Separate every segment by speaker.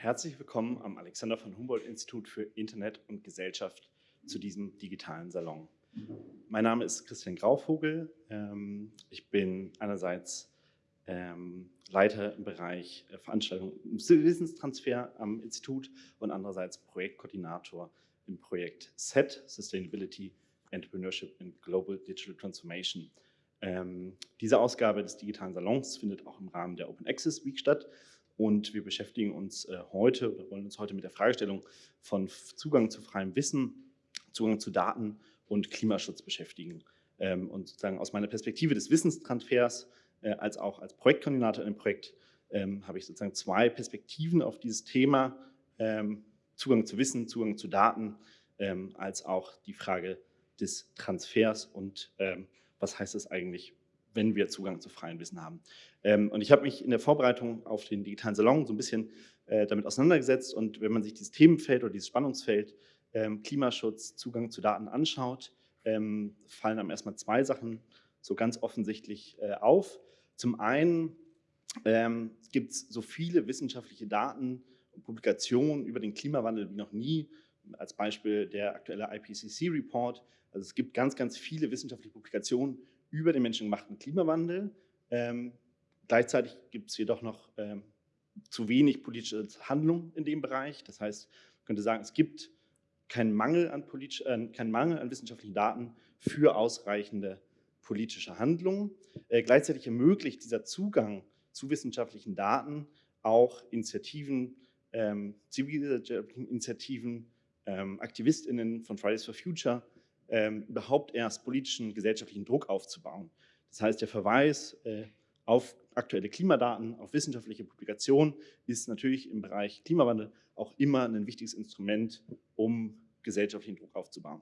Speaker 1: Herzlich willkommen am Alexander von Humboldt Institut für Internet und Gesellschaft zu diesem digitalen Salon. Mein Name ist Christian Grauvogel. Ähm, ich bin einerseits ähm, Leiter im Bereich äh, Veranstaltung und Wissenstransfer am Institut und andererseits Projektkoordinator im Projekt SET, Sustainability, Entrepreneurship and Global Digital Transformation. Ähm, diese Ausgabe des digitalen Salons findet auch im Rahmen der Open Access Week statt und wir beschäftigen uns äh, heute oder wollen uns heute mit der Fragestellung von Zugang zu freiem Wissen, Zugang zu Daten und Klimaschutz beschäftigen. Ähm, und sozusagen aus meiner Perspektive des Wissenstransfers äh, als auch als Projektkoordinator in dem Projekt ähm, habe ich sozusagen zwei Perspektiven auf dieses Thema, ähm, Zugang zu Wissen, Zugang zu Daten, als auch die Frage des Transfers und was heißt das eigentlich wenn wir Zugang zu freiem Wissen haben. Ähm, und ich habe mich in der Vorbereitung auf den digitalen Salon so ein bisschen äh, damit auseinandergesetzt und wenn man sich dieses Themenfeld oder dieses Spannungsfeld ähm, Klimaschutz, Zugang zu Daten anschaut, ähm, fallen einem erstmal zwei Sachen so ganz offensichtlich äh, auf. Zum einen ähm, gibt es so viele wissenschaftliche Daten und Publikationen über den Klimawandel wie noch nie, als Beispiel der aktuelle IPCC-Report. Also es gibt ganz, ganz viele wissenschaftliche Publikationen über den menschengemachten Klimawandel. Ähm, gleichzeitig gibt es jedoch noch ähm, zu wenig politische Handlung in dem Bereich. Das heißt, man könnte sagen, es gibt keinen Mangel an, äh, keinen Mangel an wissenschaftlichen Daten für ausreichende politische Handlungen. Äh, gleichzeitig ermöglicht dieser Zugang zu wissenschaftlichen Daten auch Initiativen, ähm, zivilgesellschaftlichen Initiativen, ähm, AktivistInnen von Fridays for Future, ähm, überhaupt erst politischen, gesellschaftlichen Druck aufzubauen. Das heißt, der Verweis äh, auf aktuelle Klimadaten, auf wissenschaftliche Publikationen ist natürlich im Bereich Klimawandel auch immer ein wichtiges Instrument, um gesellschaftlichen Druck aufzubauen.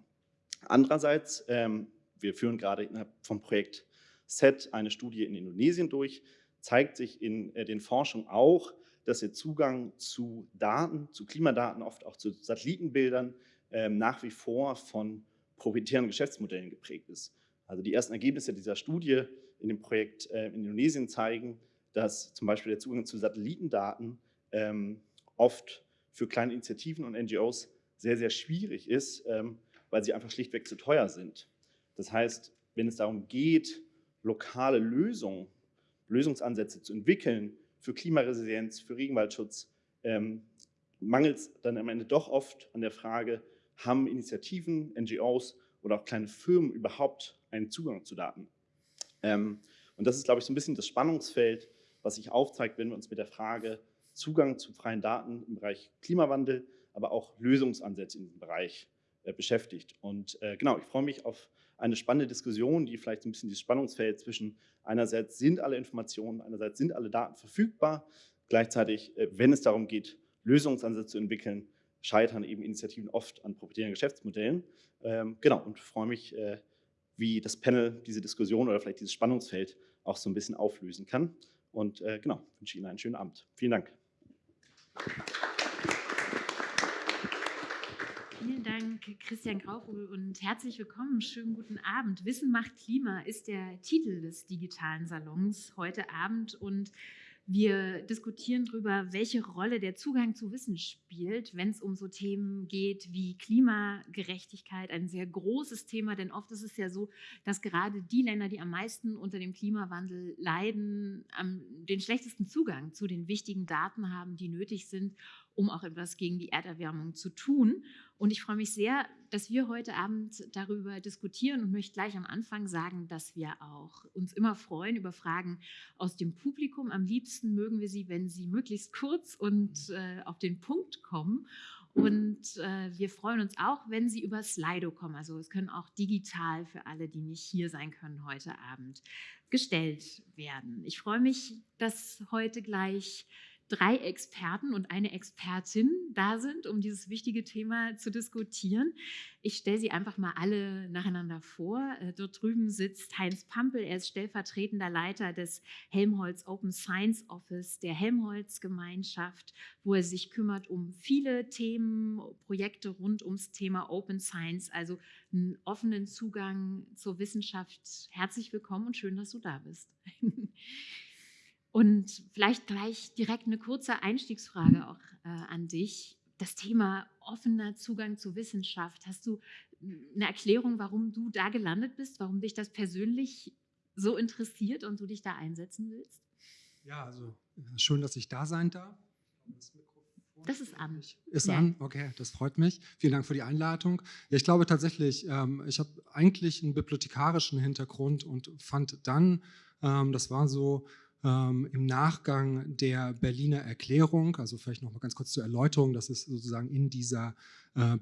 Speaker 1: Andererseits, ähm, wir führen gerade vom Projekt SET eine Studie in Indonesien durch, zeigt sich in äh, den Forschungen auch, dass der Zugang zu Daten, zu Klimadaten, oft auch zu Satellitenbildern, ähm, nach wie vor von proprietären Geschäftsmodellen geprägt ist. Also die ersten Ergebnisse dieser Studie in dem Projekt äh, in Indonesien zeigen, dass zum Beispiel der Zugang zu Satellitendaten ähm, oft für kleine Initiativen und NGOs sehr, sehr schwierig ist, ähm, weil sie einfach schlichtweg zu teuer sind. Das heißt, wenn es darum geht, lokale Lösungen, Lösungsansätze zu entwickeln für Klimaresilienz, für Regenwaldschutz, ähm, mangelt es dann am Ende doch oft an der Frage, haben Initiativen, NGOs oder auch kleine Firmen überhaupt einen Zugang zu Daten? Ähm, und das ist, glaube ich, so ein bisschen das Spannungsfeld, was sich aufzeigt, wenn wir uns mit der Frage Zugang zu freien Daten im Bereich Klimawandel, aber auch Lösungsansätze in diesem Bereich äh, beschäftigt. Und äh, genau, ich freue mich auf eine spannende Diskussion, die vielleicht ein bisschen dieses Spannungsfeld zwischen einerseits sind alle Informationen, einerseits sind alle Daten verfügbar, gleichzeitig, äh, wenn es darum geht, Lösungsansätze zu entwickeln, scheitern eben Initiativen oft an proprietären Geschäftsmodellen. Ähm, genau, und freue mich, äh, wie das Panel diese Diskussion oder vielleicht dieses Spannungsfeld auch so ein bisschen auflösen kann. Und äh, genau, wünsche Ihnen einen schönen Abend. Vielen Dank.
Speaker 2: Vielen Dank, Christian Grauvogel, und herzlich willkommen. Schönen guten Abend. Wissen macht Klima ist der Titel des digitalen Salons heute Abend. Und wir diskutieren darüber, welche Rolle der Zugang zu Wissen spielt, wenn es um so Themen geht wie Klimagerechtigkeit, ein sehr großes Thema, denn oft ist es ja so, dass gerade die Länder, die am meisten unter dem Klimawandel leiden, den schlechtesten Zugang zu den wichtigen Daten haben, die nötig sind, um auch etwas gegen die Erderwärmung zu tun. Und ich freue mich sehr, dass wir heute Abend darüber diskutieren und möchte gleich am Anfang sagen, dass wir auch uns immer freuen über Fragen aus dem Publikum. Am liebsten mögen wir sie, wenn sie möglichst kurz und äh, auf den Punkt kommen. Und äh, wir freuen uns auch, wenn Sie über Slido kommen. Also es können auch digital für alle, die nicht hier sein können heute Abend, gestellt werden. Ich freue mich, dass heute gleich drei Experten und eine Expertin da sind, um dieses wichtige Thema zu diskutieren. Ich stelle sie einfach mal alle nacheinander vor. Äh, dort drüben sitzt Heinz Pampel, er ist stellvertretender Leiter des Helmholtz Open Science Office der Helmholtz-Gemeinschaft, wo er sich kümmert um viele Themen, Projekte rund ums Thema Open Science, also einen offenen Zugang zur Wissenschaft. Herzlich willkommen und schön, dass du da bist. Und vielleicht gleich direkt eine kurze Einstiegsfrage auch äh, an dich. Das Thema offener Zugang zu Wissenschaft. Hast du eine Erklärung, warum du da gelandet bist, warum dich das persönlich so interessiert und du dich da einsetzen willst?
Speaker 3: Ja, also schön, dass ich da sein darf.
Speaker 2: Das, das ist an.
Speaker 3: Ist ja. an, okay, das freut mich. Vielen Dank für die Einladung. Ja, ich glaube tatsächlich, ähm, ich habe eigentlich einen bibliothekarischen Hintergrund und fand dann, ähm, das war so ähm, im Nachgang der Berliner Erklärung, also vielleicht noch mal ganz kurz zur Erläuterung, das ist sozusagen in dieser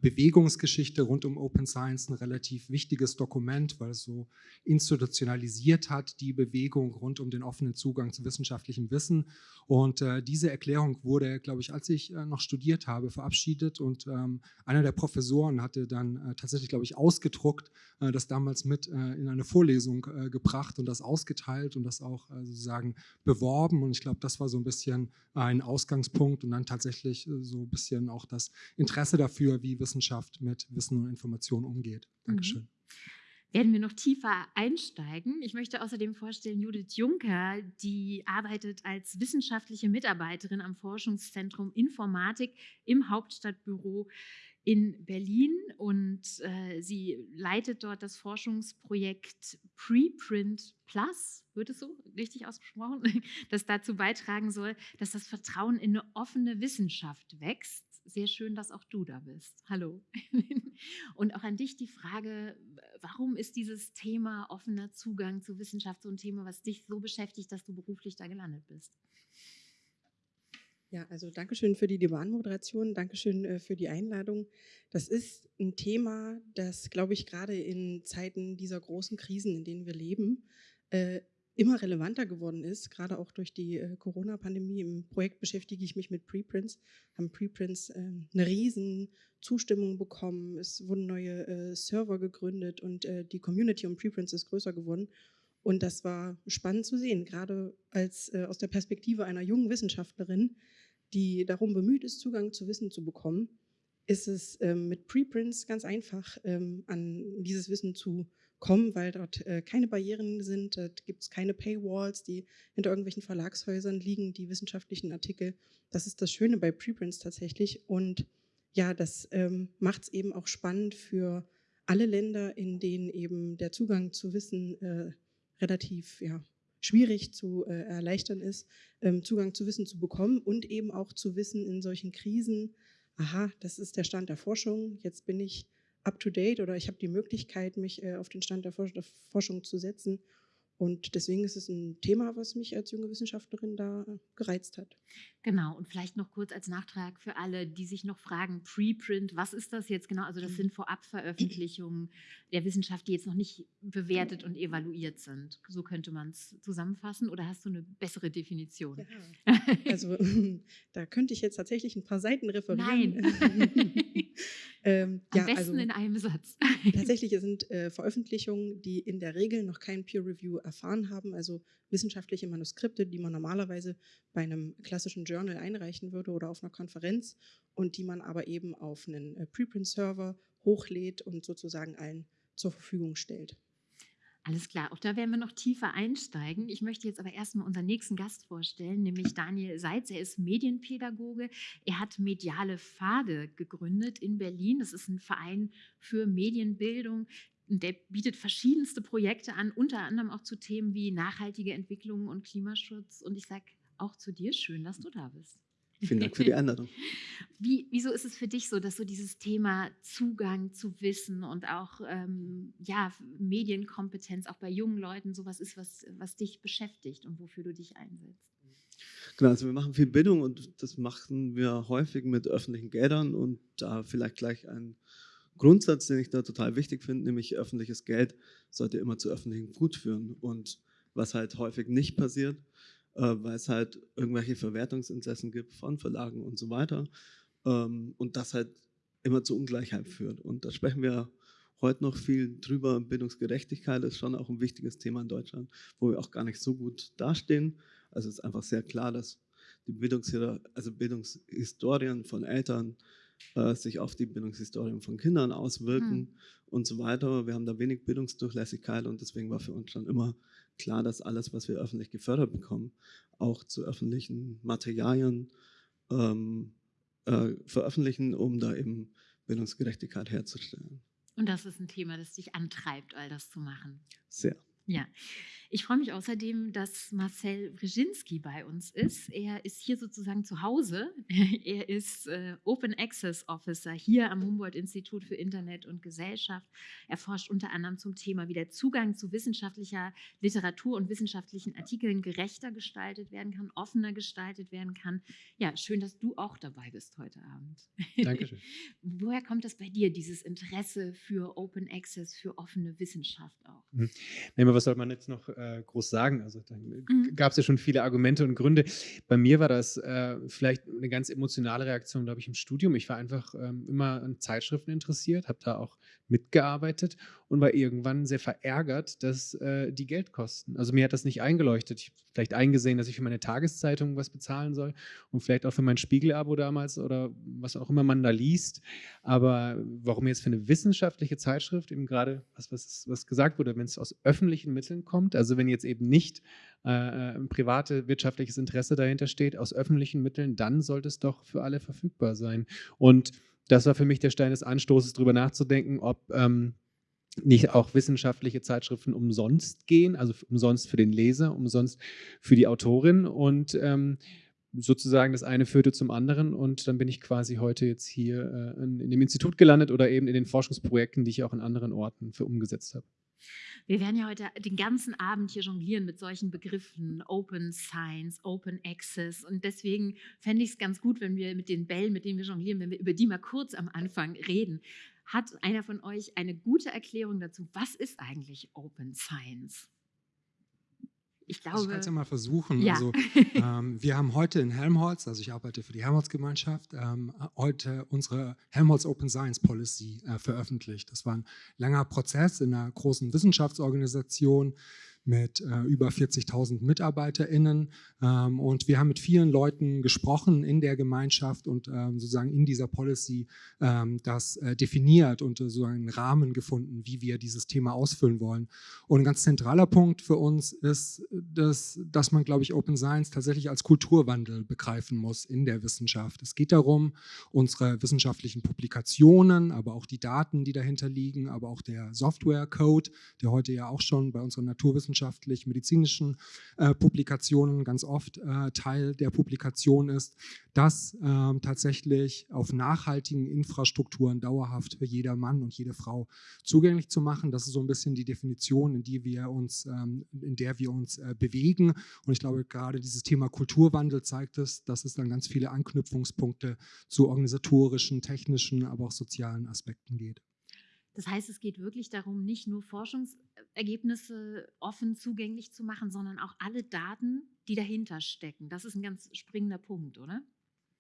Speaker 3: Bewegungsgeschichte rund um Open Science ein relativ wichtiges Dokument, weil es so institutionalisiert hat, die Bewegung rund um den offenen Zugang zu wissenschaftlichem Wissen. Und äh, diese Erklärung wurde, glaube ich, als ich äh, noch studiert habe, verabschiedet. Und ähm, einer der Professoren hatte dann äh, tatsächlich, glaube ich, ausgedruckt, äh, das damals mit äh, in eine Vorlesung gebracht und das ausgeteilt und das auch sozusagen beworben. Und ich glaube, das war so ein bisschen ein Ausgangspunkt und dann tatsächlich so ein bisschen auch das Interesse dafür, wie Wissenschaft mit Wissen und Information umgeht. Dankeschön. Mhm.
Speaker 2: Werden wir noch tiefer einsteigen. Ich möchte außerdem vorstellen, Judith Juncker, die arbeitet als wissenschaftliche Mitarbeiterin am Forschungszentrum Informatik im Hauptstadtbüro in Berlin und äh, sie leitet dort das Forschungsprojekt Preprint Plus, wird es so richtig ausgesprochen, das dazu beitragen soll, dass das Vertrauen in eine offene Wissenschaft wächst sehr schön, dass auch du da bist. Hallo. Und auch an dich die Frage, warum ist dieses Thema offener Zugang zu Wissenschaft so ein Thema, was dich so beschäftigt, dass du beruflich da gelandet bist?
Speaker 4: Ja, also Dankeschön für die Debatenmoderation, Dankeschön äh, für die Einladung. Das ist ein Thema, das, glaube ich, gerade in Zeiten dieser großen Krisen, in denen wir leben, äh, immer relevanter geworden ist, gerade auch durch die äh, Corona-Pandemie. Im Projekt beschäftige ich mich mit Preprints, haben Preprints äh, eine riesen Zustimmung bekommen, es wurden neue äh, Server gegründet und äh, die Community um Preprints ist größer geworden. Und das war spannend zu sehen, gerade als äh, aus der Perspektive einer jungen Wissenschaftlerin, die darum bemüht ist, Zugang zu Wissen zu bekommen, ist es ähm, mit Preprints ganz einfach, ähm, an dieses Wissen zu kommen, weil dort äh, keine Barrieren sind, dort gibt es keine Paywalls, die hinter irgendwelchen Verlagshäusern liegen, die wissenschaftlichen Artikel. Das ist das Schöne bei Preprints tatsächlich und ja, das ähm, macht es eben auch spannend für alle Länder, in denen eben der Zugang zu Wissen äh, relativ ja, schwierig zu äh, erleichtern ist, ähm, Zugang zu Wissen zu bekommen und eben auch zu wissen in solchen Krisen, aha, das ist der Stand der Forschung, jetzt bin ich up-to-date oder ich habe die Möglichkeit, mich äh, auf den Stand der, Forschung zu setzen und deswegen ist es ein Thema, was mich als junge Wissenschaftlerin da gereizt hat.
Speaker 2: Genau, und vielleicht noch kurz als Nachtrag für alle, die sich noch fragen, Preprint, was ist das jetzt genau? Also das mhm. sind Vorabveröffentlichungen der Wissenschaft, die jetzt noch nicht bewertet und evaluiert sind. So könnte man es zusammenfassen oder hast du eine bessere Definition?
Speaker 4: Ja, also da könnte ich jetzt tatsächlich ein paar Seiten referieren.
Speaker 2: Nein. ähm, Am ja, besten also, in einem Satz.
Speaker 4: tatsächlich sind äh, Veröffentlichungen, die in der Regel noch kein Peer Review erfahren haben, also wissenschaftliche Manuskripte, die man normalerweise bei einem klassischen Journal einreichen würde oder auf einer Konferenz und die man aber eben auf einen äh, Preprint-Server hochlädt und sozusagen allen zur Verfügung stellt.
Speaker 2: Alles klar, auch da werden wir noch tiefer einsteigen. Ich möchte jetzt aber erstmal unseren nächsten Gast vorstellen, nämlich Daniel Seitz. Er ist Medienpädagoge. Er hat Mediale Pfade gegründet in Berlin. Das ist ein Verein für Medienbildung, der bietet verschiedenste Projekte an, unter anderem auch zu Themen wie nachhaltige Entwicklung und Klimaschutz. Und ich sage auch zu dir, schön, dass du da bist.
Speaker 5: Vielen Dank für die Einladung.
Speaker 2: Wie, wieso ist es für dich so, dass so dieses Thema Zugang zu Wissen und auch ähm, ja, Medienkompetenz auch bei jungen Leuten sowas ist, was, was dich beschäftigt und wofür du dich einsetzt?
Speaker 5: Genau, also wir machen viel Bildung und das machen wir häufig mit öffentlichen Geldern und da vielleicht gleich ein Grundsatz, den ich da total wichtig finde, nämlich öffentliches Geld sollte immer zu öffentlichem Gut führen. Und was halt häufig nicht passiert, weil es halt irgendwelche Verwertungsinteressen gibt von Verlagen und so weiter. Ähm, und das halt immer zu Ungleichheit führt. Und da sprechen wir heute noch viel drüber. Bildungsgerechtigkeit ist schon auch ein wichtiges Thema in Deutschland, wo wir auch gar nicht so gut dastehen. Also es ist einfach sehr klar, dass die Bildungs also Bildungshistorien von Eltern äh, sich auf die Bildungshistorien von Kindern auswirken hm. und so weiter. Wir haben da wenig Bildungsdurchlässigkeit und deswegen war für uns schon immer klar, dass alles, was wir öffentlich gefördert bekommen, auch zu öffentlichen Materialien ähm, äh, veröffentlichen, um da eben Bildungsgerechtigkeit herzustellen.
Speaker 2: Und das ist ein Thema, das dich antreibt, all das zu machen.
Speaker 5: Sehr.
Speaker 2: Ja, ich freue mich außerdem, dass Marcel Brzezinski bei uns ist. Er ist hier sozusagen zu Hause. Er ist äh, Open Access Officer hier am Humboldt-Institut für Internet und Gesellschaft. Er forscht unter anderem zum Thema, wie der Zugang zu wissenschaftlicher Literatur und wissenschaftlichen Artikeln gerechter gestaltet werden kann, offener gestaltet werden kann. Ja, schön, dass du auch dabei bist heute Abend.
Speaker 6: Dankeschön.
Speaker 2: Woher kommt das bei dir, dieses Interesse für Open Access, für offene Wissenschaft auch?
Speaker 6: Mhm. Was soll man jetzt noch äh, groß sagen? Also da
Speaker 2: Mhm.
Speaker 6: gab es ja schon viele Argumente und Gründe. Bei mir war das äh, vielleicht eine ganz emotionale Reaktion, glaube ich, im Studium. Ich war einfach ähm, immer an Zeitschriften interessiert, habe da auch mitgearbeitet und war irgendwann sehr verärgert, dass äh, die Geld kosten. Also mir hat das nicht eingeleuchtet. Ich habe vielleicht eingesehen, dass ich für meine Tageszeitung was bezahlen soll und vielleicht auch für mein Spiegel-Abo damals oder was auch immer man da liest. Aber warum jetzt für eine wissenschaftliche Zeitschrift, eben gerade was, was, was gesagt wurde, wenn es aus öffentlichen Mitteln kommt, also wenn jetzt eben nicht äh, ein private wirtschaftliches Interesse dahinter steht, aus öffentlichen Mitteln, dann sollte es doch für alle verfügbar sein. Und das war für mich der Stein des Anstoßes, darüber nachzudenken, ob ähm, nicht auch wissenschaftliche Zeitschriften umsonst gehen, also umsonst für den Leser, umsonst für die Autorin und ähm, sozusagen das eine führte zum anderen und dann bin ich quasi heute jetzt hier äh, in, in, dem Institut gelandet oder eben in den Forschungsprojekten, die ich auch in anderen Orten für umgesetzt habe.
Speaker 2: Wir werden ja heute den ganzen Abend hier jonglieren mit solchen Begriffen, Open Science, Open Access. Und deswegen fände ich es ganz gut, wenn wir mit den Bällen, mit denen wir jonglieren, wenn wir über die mal kurz am Anfang reden. Hat einer von euch eine gute Erklärung dazu? Was ist eigentlich Open Science? Ich glaube.
Speaker 3: Also ich kann es ja mal versuchen.
Speaker 2: Ja.
Speaker 3: Also, ähm, wir haben heute in Helmholtz, also ich arbeite für die Helmholtz-Gemeinschaft, ähm, heute unsere Helmholtz Open Science Policy äh, veröffentlicht. Das war ein langer Prozess in einer großen Wissenschaftsorganisation mit äh, über 40.000 MitarbeiterInnen. Ähm, und wir haben mit vielen Leuten gesprochen in der Gemeinschaft und ähm, sozusagen in dieser Policy ähm, das äh, definiert und äh, so einen Rahmen gefunden, wie wir dieses Thema ausfüllen wollen. Und ein ganz zentraler Punkt für uns ist, dass, dass man, glaube ich, Open Science tatsächlich als Kulturwandel begreifen muss in der Wissenschaft. Es geht darum, unsere wissenschaftlichen Publikationen, aber auch die Daten, die dahinter liegen, aber auch der Software-Code, der heute ja auch schon bei unseren Naturwissenschaften wissenschaftlich-medizinischen äh, Publikationen ganz oft äh, Teil der Publikation ist, das äh, tatsächlich auf nachhaltigen Infrastrukturen dauerhaft für jeder Mann und jede Frau zugänglich zu machen. Das ist so ein bisschen die Definition, in, die wir uns, ähm, in der wir uns äh, bewegen. Und ich glaube, gerade dieses Thema Kulturwandel zeigt es, dass es dann ganz viele Anknüpfungspunkte zu organisatorischen, technischen, aber auch sozialen Aspekten geht.
Speaker 2: Das heißt, es geht wirklich darum, nicht nur Forschungsergebnisse offen zugänglich zu machen, sondern auch alle Daten, die dahinter stecken. Das ist ein ganz springender Punkt, oder?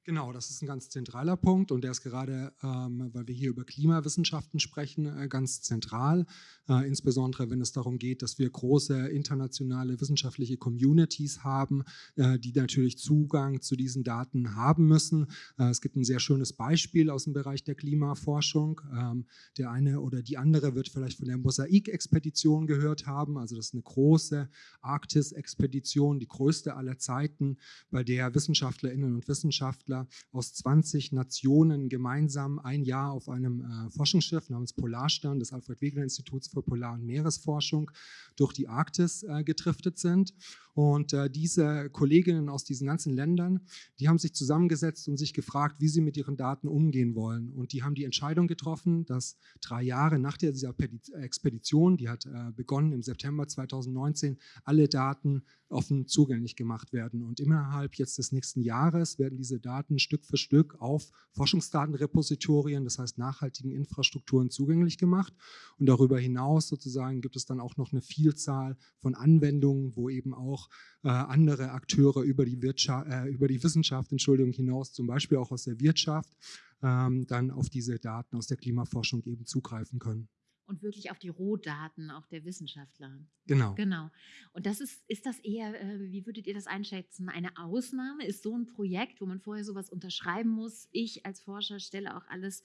Speaker 3: Genau, das ist ein ganz zentraler Punkt und der ist gerade, ähm, weil wir hier über Klimawissenschaften sprechen, äh, ganz zentral. Äh, insbesondere wenn es darum geht, dass wir große internationale wissenschaftliche Communities haben, äh, die natürlich Zugang zu diesen Daten haben müssen. Äh, es gibt ein sehr schönes Beispiel aus dem Bereich der Klimaforschung. Ähm, der eine oder die andere wird vielleicht von der Mosaik-Expedition gehört haben. Also das ist eine große Arktis-Expedition, die größte aller Zeiten, bei der Wissenschaftlerinnen und Wissenschaftler Wissenschaftler aus 20 Nationen gemeinsam ein Jahr auf einem äh, Forschungsschiff namens Polarstern des Alfred-Wegener-Instituts für Polar- und Meeresforschung durch die Arktis äh, getriftet sind. Und äh, diese Kolleginnen aus diesen ganzen Ländern, die haben sich zusammengesetzt und sich gefragt, wie sie mit ihren Daten umgehen wollen. Und die haben die Entscheidung getroffen, dass drei Jahre nach dieser Expedition, die hat äh, begonnen im September 2019, alle Daten offen zugänglich gemacht werden. Und innerhalb jetzt des nächsten Jahres werden diese Daten Stück für Stück auf Forschungsdatenrepositorien, das heißt nachhaltigen Infrastrukturen zugänglich gemacht. Und darüber hinaus sozusagen gibt es dann auch noch eine Vielzahl von Anwendungen, wo eben auch äh, andere Akteure über die, Wirtschaft, äh, über die Wissenschaft Entschuldigung, hinaus, zum Beispiel auch aus der Wirtschaft, ähm, dann auf diese Daten aus der Klimaforschung eben zugreifen können.
Speaker 2: Und wirklich auf die Rohdaten auch der Wissenschaftler.
Speaker 3: Genau.
Speaker 2: Genau. Und das ist, ist das eher, äh, wie würdet ihr das einschätzen, eine Ausnahme? Ist so ein Projekt, wo man vorher sowas unterschreiben muss? Ich als Forscher stelle auch alles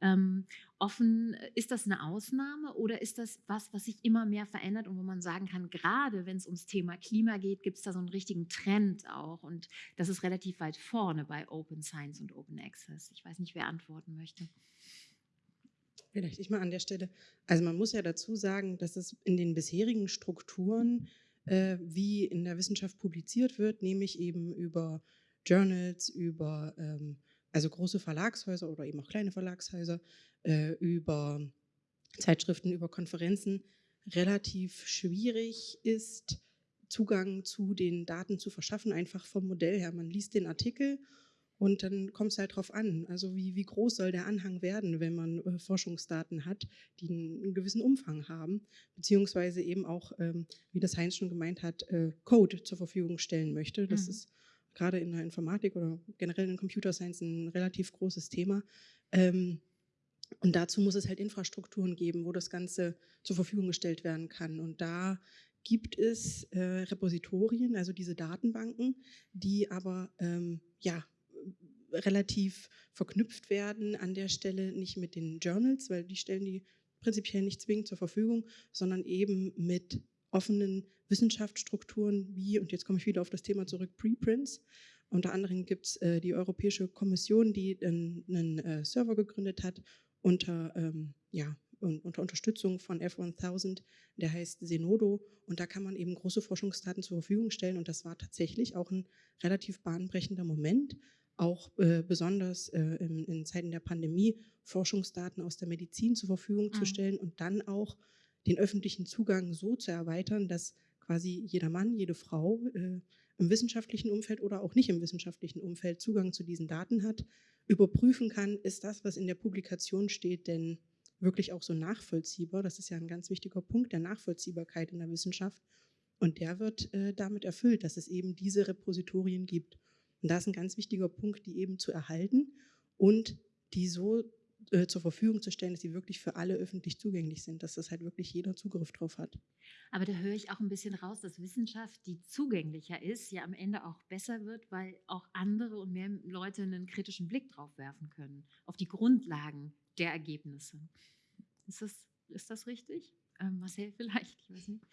Speaker 2: ähm, offen. Ist das eine Ausnahme oder ist das was, was sich immer mehr verändert und wo man sagen kann, gerade wenn es ums Thema Klima geht, gibt es da so einen richtigen Trend auch und das ist relativ weit vorne bei Open Science und Open Access. Ich weiß nicht, wer antworten möchte.
Speaker 4: Vielleicht ich mal an der Stelle. Also man muss ja dazu sagen, dass es in den bisherigen Strukturen, äh, wie in der Wissenschaft publiziert wird, nämlich eben über Journals, über ähm, also große Verlagshäuser oder eben auch kleine Verlagshäuser, äh, über Zeitschriften, über Konferenzen, relativ schwierig ist, Zugang zu den Daten zu verschaffen, einfach vom Modell her. Man liest den Artikel und dann kommt es halt drauf an, also wie, wie groß soll der Anhang werden, wenn man äh, Forschungsdaten hat, die einen, einen, gewissen Umfang haben, beziehungsweise eben auch, ähm, wie das Heinz schon gemeint hat, äh, Code zur Verfügung stellen möchte. Das mhm. ist gerade in der Informatik oder generell in Computer Science ein relativ großes Thema. Ähm, und dazu muss es halt Infrastrukturen geben, wo das Ganze zur Verfügung gestellt werden kann. Und da gibt es äh, Repositorien, also diese Datenbanken, die aber ähm, ja, relativ verknüpft werden an der Stelle nicht mit den Journals, weil die stellen die prinzipiell nicht zwingend zur Verfügung, sondern eben mit offenen Wissenschaftsstrukturen wie, und jetzt komme ich wieder auf das Thema zurück, Preprints. Unter anderem gibt es äh, die Europäische Kommission, die einen, einen äh, Server gegründet hat unter, ähm, ja, unter Unterstützung von F1000, der heißt Zenodo. Und da kann man eben große Forschungsdaten zur Verfügung stellen. Und das war tatsächlich auch ein relativ bahnbrechender Moment, auch äh, besonders äh, in, in, Zeiten der Pandemie Forschungsdaten aus der Medizin zur Verfügung mhm. zu stellen und dann auch den öffentlichen Zugang so zu erweitern, dass quasi jeder Mann, jede Frau äh, im wissenschaftlichen Umfeld oder auch nicht im wissenschaftlichen Umfeld Zugang zu diesen Daten hat, überprüfen kann, ist das, was in der Publikation steht, denn wirklich auch so nachvollziehbar. Das ist ja ein ganz wichtiger Punkt der Nachvollziehbarkeit in der Wissenschaft. Und der wird äh, damit erfüllt, dass es eben diese Repositorien gibt. Und da ist ein ganz wichtiger Punkt, die eben zu erhalten und die so äh, zur Verfügung zu stellen, dass sie wirklich für alle öffentlich zugänglich sind, dass das halt wirklich jeder Zugriff drauf hat.
Speaker 2: Aber da höre ich auch ein bisschen raus, dass Wissenschaft, die zugänglicher ist, ja am Ende auch besser wird, weil auch andere und mehr Leute einen kritischen Blick drauf werfen können, auf die Grundlagen der Ergebnisse. Ist das, ist das richtig? Ähm, Marcel vielleicht, ich weiß nicht.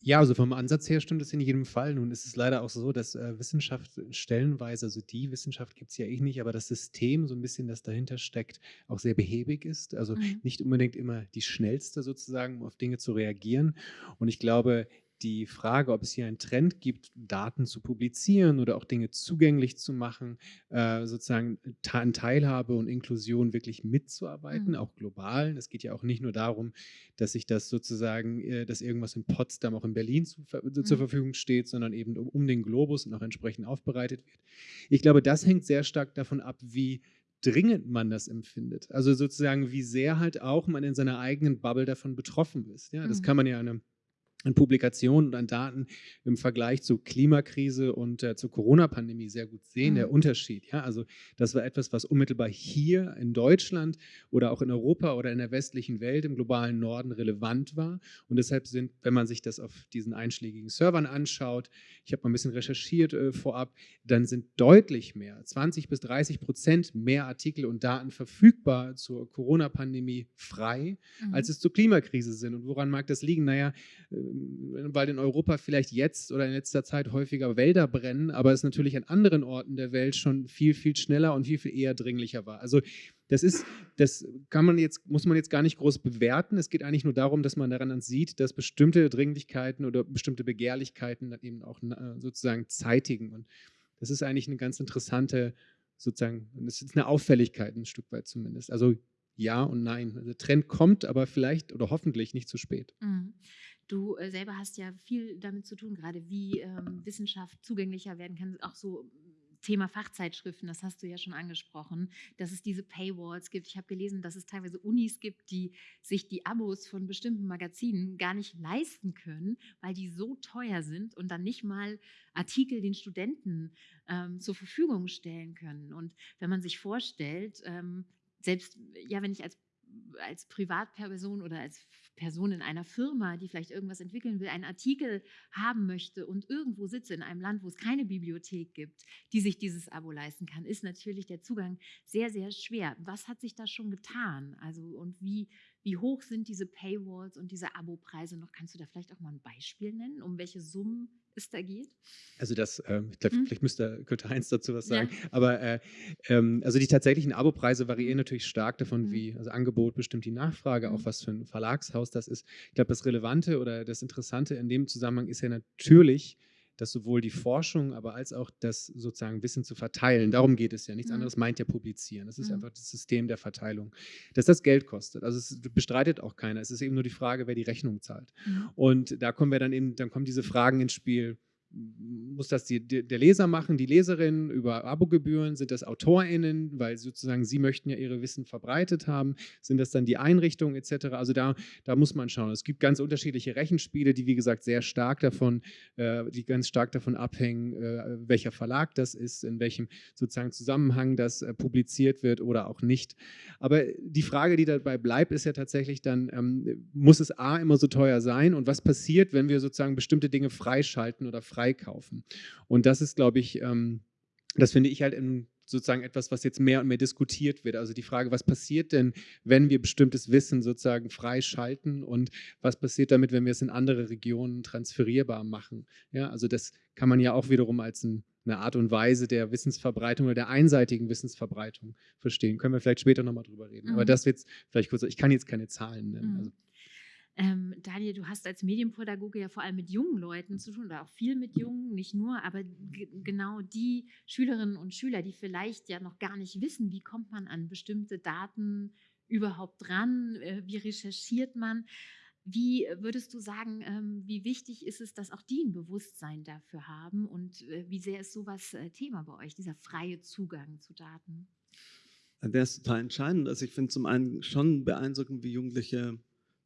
Speaker 6: Ja, also vom Ansatz her stimmt es in jedem Fall. Nun ist es leider auch so, dass äh, Wissenschaft stellenweise, also die Wissenschaft gibt es ja eh nicht, aber das System, so ein bisschen, das dahinter steckt, auch sehr behäbig ist. Also mhm. nicht unbedingt immer die schnellste sozusagen, um auf Dinge zu reagieren. Und ich glaube, die Frage, ob es hier einen Trend gibt, Daten zu publizieren oder auch Dinge zugänglich zu machen, äh, sozusagen an Teilhabe und Inklusion wirklich mitzuarbeiten, mhm. auch global. Es geht ja auch nicht nur darum, dass sich das sozusagen, äh, dass irgendwas in Potsdam auch in Berlin zu, mhm. zur Verfügung steht, sondern eben um, um den Globus und auch entsprechend aufbereitet wird. Ich glaube, das hängt sehr stark davon ab, wie dringend man das empfindet. Also sozusagen, wie sehr halt auch man in seiner eigenen Bubble davon betroffen ist. Ja, das mhm. kann man ja an einem an Publikationen und an Daten im Vergleich zur Klimakrise und äh, zur Corona-Pandemie sehr gut sehen, mhm. der Unterschied. Ja? Also das war etwas, was unmittelbar hier in Deutschland oder auch in Europa oder in der westlichen Welt im globalen Norden relevant war. Und deshalb sind, wenn man sich das auf diesen einschlägigen Servern anschaut, ich habe mal ein bisschen recherchiert äh, vorab, dann sind deutlich mehr, 20 bis 30 Prozent mehr Artikel und Daten verfügbar zur Corona-Pandemie frei, mhm. als es zur Klimakrise sind. Und woran mag das liegen? Naja, äh, weil in Europa vielleicht jetzt oder in letzter Zeit häufiger Wälder brennen, aber es natürlich an anderen Orten der Welt schon viel, viel schneller und viel, viel eher dringlicher war. Also das ist, das kann man jetzt, muss man jetzt gar nicht groß bewerten. Es geht eigentlich nur darum, dass man daran sieht, dass bestimmte Dringlichkeiten oder bestimmte Begehrlichkeiten dann eben auch äh, sozusagen zeitigen. Und das ist eigentlich eine ganz interessante, sozusagen, das ist eine Auffälligkeit ein Stück weit zumindest. Also ja und nein. Also der Trend kommt, aber vielleicht oder hoffentlich nicht zu spät.
Speaker 2: Mhm. Du äh, selber hast ja viel damit zu tun, gerade wie ähm, Wissenschaft zugänglicher werden kann, auch so Thema Fachzeitschriften, das hast du ja schon angesprochen, dass es diese Paywalls gibt. Ich habe gelesen, dass es teilweise Unis gibt, die sich die Abos von bestimmten Magazinen gar nicht leisten können, weil die so teuer sind und dann nicht mal Artikel den Studenten ähm, zur Verfügung stellen können. Und wenn man sich vorstellt, ähm, selbst ja, wenn ich als als Privatperson oder als Person in einer Firma, die vielleicht irgendwas entwickeln will, einen Artikel haben möchte und irgendwo sitze in einem Land, wo es keine Bibliothek gibt, die sich dieses Abo leisten kann, ist natürlich der Zugang sehr, sehr schwer. Was hat sich da schon getan? Also und wie, wie hoch sind diese Paywalls und diese Abopreise noch? Kannst du da vielleicht auch mal ein Beispiel nennen, um welche Summen es da geht?
Speaker 6: Also das, äh, ich glaube,
Speaker 2: Hm?
Speaker 6: vielleicht müsste, könnte Heinz dazu was
Speaker 2: Ja.
Speaker 6: sagen. Aber äh, ähm, also die tatsächlichen Abopreise variieren natürlich stark davon,
Speaker 2: Mhm.
Speaker 6: wie, also Angebot bestimmt die Nachfrage, auch
Speaker 2: Mhm.
Speaker 6: was für ein Verlagshaus das ist. Ich glaube, das Relevante oder das Interessante in dem Zusammenhang ist ja natürlich, dass sowohl die Forschung, aber als auch das sozusagen Wissen zu verteilen, darum geht es ja. Nichts
Speaker 2: Mhm.
Speaker 6: anderes meint ja publizieren. Das ist
Speaker 2: Mhm.
Speaker 6: einfach das System der Verteilung, dass das Geld kostet. Also es bestreitet auch keiner. Es ist eben nur die Frage, wer die Rechnung zahlt.
Speaker 2: Mhm.
Speaker 6: Und da kommen wir dann eben, dann kommen diese Fragen ins Spiel. Muss das die, der Leser machen, die Leserin über Abogebühren? Sind das AutorInnen, weil sozusagen sie möchten ja ihre Wissen verbreitet haben? Sind das dann die Einrichtungen etc.? Also da, da muss man schauen. Es gibt ganz unterschiedliche Rechenspiele, die wie gesagt sehr stark davon, äh, die ganz stark davon abhängen, äh, welcher Verlag das ist, in welchem sozusagen Zusammenhang das äh, publiziert wird oder auch nicht. Aber die Frage, die dabei bleibt, ist ja tatsächlich dann, ähm, muss es A immer so teuer sein und was passiert, wenn wir sozusagen bestimmte Dinge freischalten oder freikaufen? Und das ist, glaube ich, ähm, das finde ich halt in, sozusagen etwas, was jetzt mehr und mehr diskutiert wird. Also die Frage, was passiert denn, wenn wir bestimmtes Wissen sozusagen freischalten und was passiert damit, wenn wir es in andere Regionen transferierbar machen? Ja, also das kann man ja auch wiederum als ein, eine Art und Weise der Wissensverbreitung oder der einseitigen Wissensverbreitung verstehen. Können wir vielleicht später nochmal drüber reden. Aber
Speaker 2: Mhm.
Speaker 6: das jetzt vielleicht kurz, ich kann jetzt keine Zahlen nennen.
Speaker 2: Mhm.
Speaker 6: Also,
Speaker 2: Ähm, Daniel, du hast als Medienpädagoge ja vor allem mit jungen Leuten zu tun oder auch viel mit Jungen, nicht nur, aber genau die Schülerinnen und Schüler, die vielleicht ja noch gar nicht wissen, wie kommt man an bestimmte Daten überhaupt dran, äh, wie recherchiert man. Wie würdest du sagen, ähm, wie wichtig ist es, dass auch die ein Bewusstsein dafür haben und äh, wie sehr ist sowas äh, Thema bei euch, dieser freie Zugang zu Daten?
Speaker 5: Der ist total entscheidend. Also ich finde zum einen schon beeindruckend, wie Jugendliche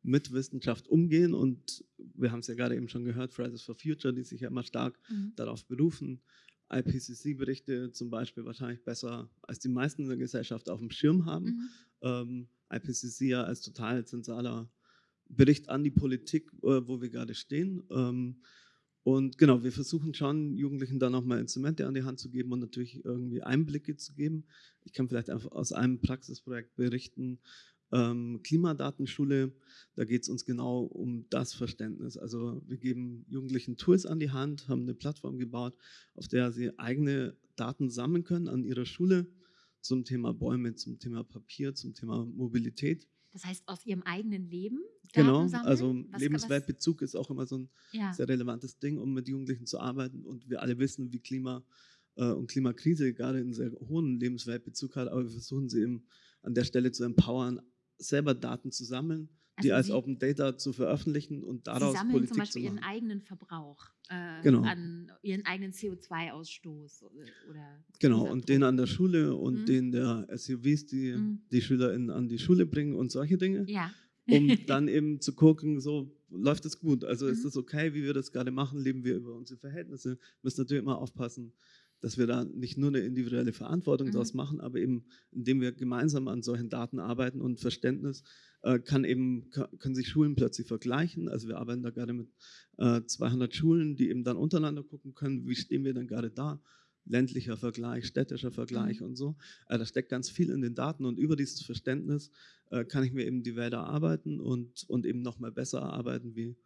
Speaker 5: mit Wissenschaft umgehen und wir haben es ja gerade eben schon gehört, Fridays for Future, die sich ja immer stark
Speaker 2: Mhm.
Speaker 5: darauf berufen, IPCC-Berichte zum Beispiel wahrscheinlich besser als die meisten in der Gesellschaft auf dem Schirm haben.
Speaker 2: Mhm.
Speaker 5: Ähm, IPCC ja als total zentraler Bericht an die Politik, äh, wo wir gerade stehen. Ähm, und genau, wir versuchen schon, Jugendlichen da nochmal Instrumente an die Hand zu geben und natürlich irgendwie Einblicke zu geben. Ich kann vielleicht einfach aus einem Praxisprojekt berichten, ähm, Klimadatenschule, da geht es uns genau um das Verständnis. Also wir geben Jugendlichen Tools an die Hand, haben eine Plattform gebaut, auf der sie eigene Daten sammeln können an ihrer Schule zum Thema Bäume, zum Thema Papier, zum Thema Mobilität.
Speaker 2: Das heißt, aus ihrem eigenen Leben?
Speaker 5: Genau,
Speaker 2: Daten sammeln?
Speaker 5: also
Speaker 2: Was-
Speaker 5: Lebensweltbezug ist auch immer so ein
Speaker 2: Ja.
Speaker 5: sehr relevantes Ding, um mit Jugendlichen zu arbeiten. Und wir alle wissen, wie Klima äh, und Klimakrise gerade einen sehr hohen Lebensweltbezug hat, aber wir versuchen sie eben an der Stelle zu empowern, selber Daten zu sammeln, die
Speaker 2: Also
Speaker 5: als
Speaker 2: Sie-
Speaker 5: Open Data zu veröffentlichen und
Speaker 2: Sie
Speaker 5: daraus
Speaker 2: sammeln
Speaker 5: Politik
Speaker 2: zum Beispiel
Speaker 5: zu
Speaker 2: ihren
Speaker 5: machen.
Speaker 2: eigenen Verbrauch äh,
Speaker 5: Genau.
Speaker 2: an ihren eigenen CO2-Ausstoß oder
Speaker 5: Genau, und den an der Schule und
Speaker 2: Mhm.
Speaker 5: den der SUVs, die
Speaker 2: Mhm.
Speaker 5: die SchülerInnen an die Schule bringen und solche Dinge.
Speaker 2: Ja.
Speaker 5: um dann eben zu gucken, so läuft es gut. Also ist
Speaker 2: Mhm.
Speaker 5: es okay, wie wir das gerade machen, leben wir über unsere Verhältnisse, müssen natürlich immer aufpassen, dass wir da nicht nur eine individuelle Verantwortung
Speaker 2: Mhm.
Speaker 5: draus machen, aber eben indem wir gemeinsam an solchen Daten arbeiten und Verständnis äh, kann eben können sich Schulen plötzlich vergleichen. Also wir arbeiten da gerade mit äh, 200 Schulen, die eben dann untereinander gucken können, wie stehen wir denn gerade da? Ländlicher Vergleich, städtischer Vergleich
Speaker 2: Mhm.
Speaker 5: und so. Äh, da steckt ganz viel in den Daten und über dieses Verständnis äh, kann ich mir eben die Wälder arbeiten und, und eben nochmal besser erarbeiten, wie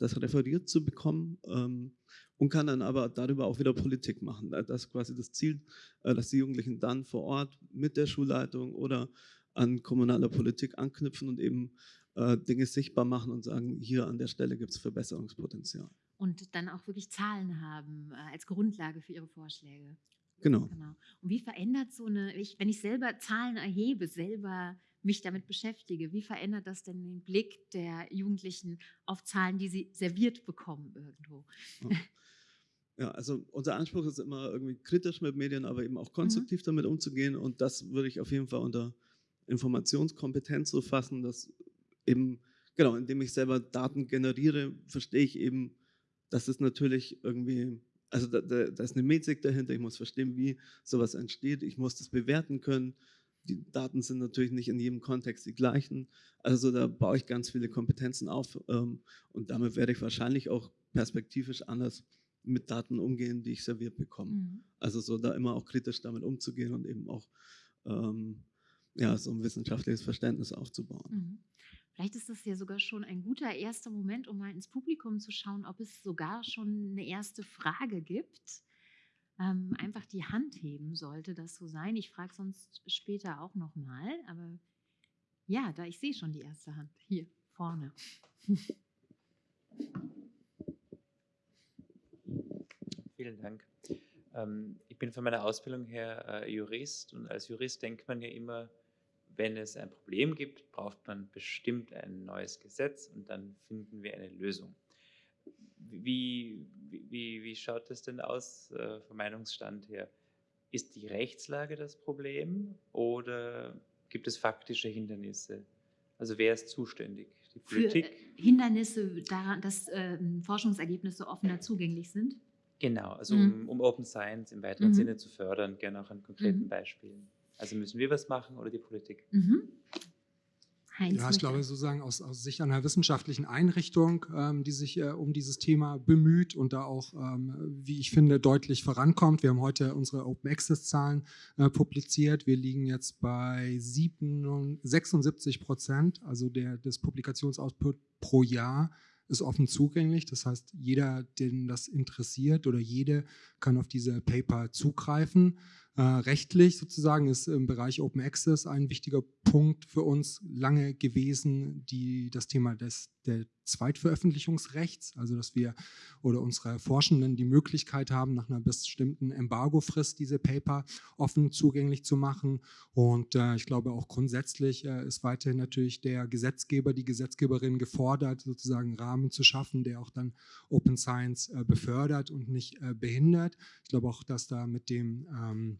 Speaker 5: das referiert zu bekommen ähm, und kann dann aber darüber auch wieder Politik machen. Das ist quasi das Ziel, äh, dass die Jugendlichen dann vor Ort mit der Schulleitung oder an kommunaler Politik anknüpfen und eben äh, Dinge sichtbar machen und sagen, hier an der Stelle gibt es Verbesserungspotenzial.
Speaker 2: Und dann auch wirklich Zahlen haben äh, als Grundlage für ihre Vorschläge.
Speaker 5: Genau.
Speaker 2: Genau. Und wie verändert so eine, ich, wenn ich selber Zahlen erhebe, selber mich damit beschäftige, wie verändert das denn den Blick der Jugendlichen auf Zahlen, die sie serviert bekommen irgendwo?
Speaker 5: Ja, also unser Anspruch ist immer irgendwie kritisch mit Medien, aber eben auch konstruktiv damit umzugehen. Und das würde ich auf jeden Fall unter Informationskompetenz so fassen, dass eben, genau, indem ich selber Daten generiere, verstehe ich eben, dass es natürlich irgendwie, also da, da, da ist eine Metrik dahinter, ich muss verstehen, wie sowas entsteht, ich muss das bewerten können. Die Daten sind natürlich nicht in jedem Kontext die gleichen. Also da baue ich ganz viele Kompetenzen auf ähm, und damit werde ich wahrscheinlich auch perspektivisch anders mit Daten umgehen, die ich serviert bekomme. Mhm. Also so da immer auch kritisch damit umzugehen und eben auch ähm, ja, so ein wissenschaftliches Verständnis aufzubauen. Mhm.
Speaker 2: Vielleicht ist das ja sogar schon ein guter erster Moment, um mal ins Publikum zu schauen, ob es sogar schon eine erste Frage gibt. Ähm, einfach die Hand heben sollte das so sein. Ich frage sonst später auch nochmal, aber ja, da ich sehe schon die erste Hand hier vorne.
Speaker 7: Vielen Dank. Ähm, ich bin von meiner Ausbildung her äh, Jurist und als Jurist denkt man ja immer, wenn es ein Problem gibt, braucht man bestimmt ein neues Gesetz und dann finden wir eine Lösung. Wie, wie, wie schaut das denn aus äh, vom Meinungsstand her? Ist die Rechtslage das Problem oder gibt es faktische Hindernisse? Also wer ist zuständig?
Speaker 2: Die Politik? Für Hindernisse daran, dass äh, Forschungsergebnisse offener zugänglich sind?
Speaker 7: Genau, also mhm. um, um, Open Science im weiteren mhm. Sinne zu fördern, gerne auch an konkreten mhm. Beispielen. Also müssen wir was machen oder die Politik?
Speaker 3: Heinz ja, ich glaube sozusagen aus, aus Sicht einer wissenschaftlichen Einrichtung, ähm, die sich äh, um dieses Thema bemüht und da auch, ähm, wie ich finde, deutlich vorankommt. Wir haben heute unsere Open Access Zahlen äh, publiziert. Wir liegen jetzt bei 7, 76 Prozent, also der, des Publikationsoutput pro Jahr ist offen zugänglich. Das heißt, jeder, den das interessiert oder jede kann auf diese Paper zugreifen. Äh, rechtlich sozusagen ist im Bereich Open Access ein wichtiger Punkt für uns lange gewesen, die, das Thema des, der Zweitveröffentlichungsrechts, also dass wir oder unsere Forschenden die Möglichkeit haben, nach einer bestimmten Embargofrist diese Paper offen zugänglich zu machen. Und äh, ich glaube auch grundsätzlich äh, ist weiterhin natürlich der Gesetzgeber, die Gesetzgeberin gefordert, sozusagen einen Rahmen zu schaffen, der auch dann Open Science äh, befördert und nicht äh, behindert. Ich glaube auch, dass da mit dem ähm,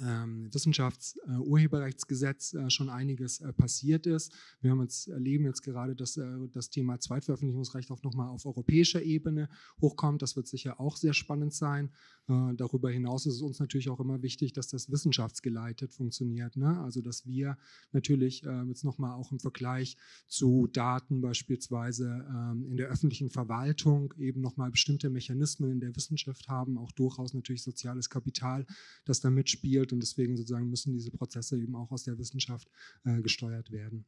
Speaker 3: Wissenschaftsurheberrechtsgesetz äh, äh, schon einiges äh, passiert ist. Wir haben jetzt, erleben jetzt gerade, dass das Thema Zweitveröffentlichungsrecht auch nochmal auf europäischer Ebene hochkommt. Das wird sicher auch sehr spannend sein. Darüber hinaus ist es uns natürlich auch immer wichtig, dass das wissenschaftsgeleitet funktioniert. Ne? Also dass wir natürlich äh, jetzt nochmal auch im Vergleich zu Daten beispielsweise ähm, in der öffentlichen Verwaltung eben nochmal bestimmte Mechanismen in der Wissenschaft haben, auch durchaus natürlich soziales Kapital, das da mitspielt entwickelt und deswegen sozusagen müssen diese Prozesse eben auch aus der Wissenschaft äh, gesteuert werden.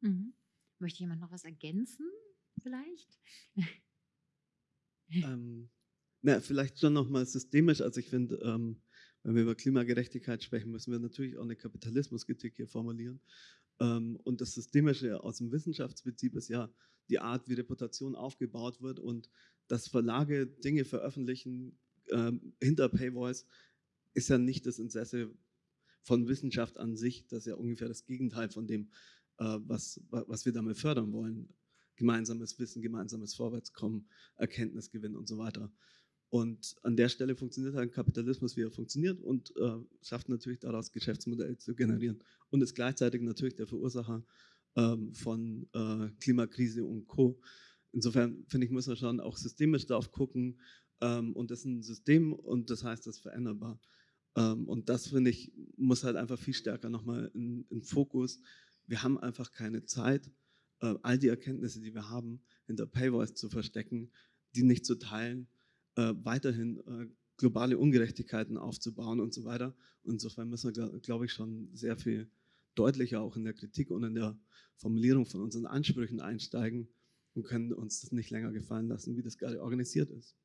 Speaker 2: Mhm. Möchte jemand noch was ergänzen vielleicht?
Speaker 5: ähm, na, vielleicht schon nochmal systemisch. Also ich finde, ähm, wenn wir über Klimagerechtigkeit sprechen, müssen wir natürlich auch eine Kapitalismuskritik hier formulieren. Ähm, und das Systemische aus dem Wissenschaftsprinzip ist ja die Art, wie Reputation aufgebaut wird und dass Verlage Dinge veröffentlichen ähm, hinter Paywalls, ist ja nicht das Interesse von Wissenschaft an sich, das ist ja ungefähr das Gegenteil von dem, äh, was, was wir damit fördern wollen. Gemeinsames Wissen, gemeinsames Vorwärtskommen, Erkenntnisgewinn und so weiter. Und an der Stelle funktioniert halt Kapitalismus, wie er funktioniert und äh, schafft natürlich daraus Geschäftsmodelle zu generieren und ist gleichzeitig natürlich der Verursacher ähm, von äh, Klimakrise und Co. Insofern finde ich, müssen wir schon auch systemisch darauf gucken ähm, und das ist ein System und das heißt, das ist veränderbar. Ähm, und das, finde ich, muss halt einfach viel stärker nochmal in, in Fokus. Wir haben einfach keine Zeit, äh, all die Erkenntnisse, die wir haben, hinter Paywalls zu verstecken, die nicht zu teilen, äh, weiterhin äh, globale Ungerechtigkeiten aufzubauen und so weiter. Und insofern müssen wir, glaube ich, schon sehr viel deutlicher auch in der Kritik und in der Formulierung von unseren Ansprüchen einsteigen und können uns das nicht länger gefallen lassen, wie das gerade organisiert ist.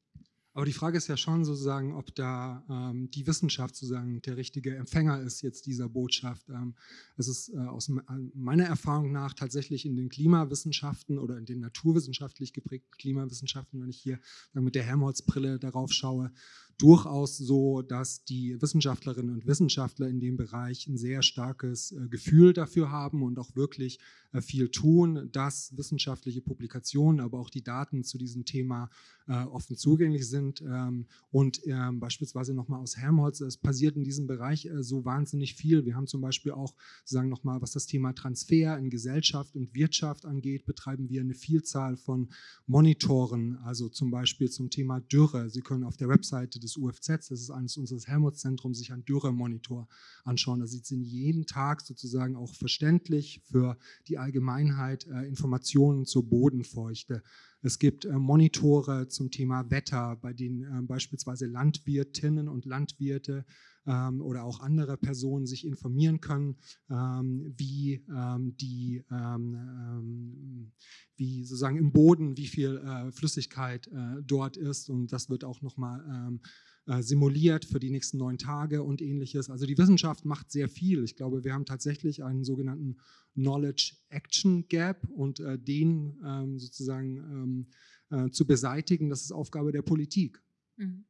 Speaker 3: Aber die Frage ist ja schon sozusagen, ob da ähm, die Wissenschaft sozusagen der richtige Empfänger ist jetzt dieser Botschaft. Ähm, es ist äh, aus meiner Erfahrung nach tatsächlich in den Klimawissenschaften oder in den naturwissenschaftlich geprägten Klimawissenschaften, wenn ich hier mit der Helmholtz-Brille darauf schaue, durchaus so, dass die Wissenschaftlerinnen und Wissenschaftler in dem Bereich ein sehr starkes äh, Gefühl dafür haben und auch wirklich äh, viel tun, dass wissenschaftliche Publikationen, aber auch die Daten zu diesem Thema äh, offen zugänglich sind. Ähm, und ähm, beispielsweise nochmal aus Helmholtz, es passiert in diesem Bereich so wahnsinnig viel. Wir haben zum Beispiel auch, sagen nochmal, was das Thema Transfer in Gesellschaft und Wirtschaft angeht, betreiben wir eine Vielzahl von Monitoren, also zum Beispiel zum Thema Dürre. Sie können auf der Webseite des UFZ, das ist eines unseres Helmholtz-Zentrums, sich einen Dürremonitor anschauen. Da sind jeden Tag sozusagen auch verständlich für die Allgemeinheit äh, Informationen zur Bodenfeuchte. Es gibt äh, Monitore zum Thema Wetter, bei denen äh, beispielsweise Landwirtinnen und Landwirte ähm, oder auch andere Personen sich informieren können, ähm, wie ähm, die, ähm, ähm, wie sozusagen im Boden, wie viel äh, Flüssigkeit äh, dort ist. Und das wird auch nochmal ähm, äh, simuliert für die nächsten neun Tage und ähnliches. Also die Wissenschaft macht sehr viel. Ich glaube, wir haben tatsächlich einen sogenannten Knowledge Action Gap und äh, den ähm, sozusagen ähm, äh, zu beseitigen, das ist Aufgabe der Politik.
Speaker 2: Mhm.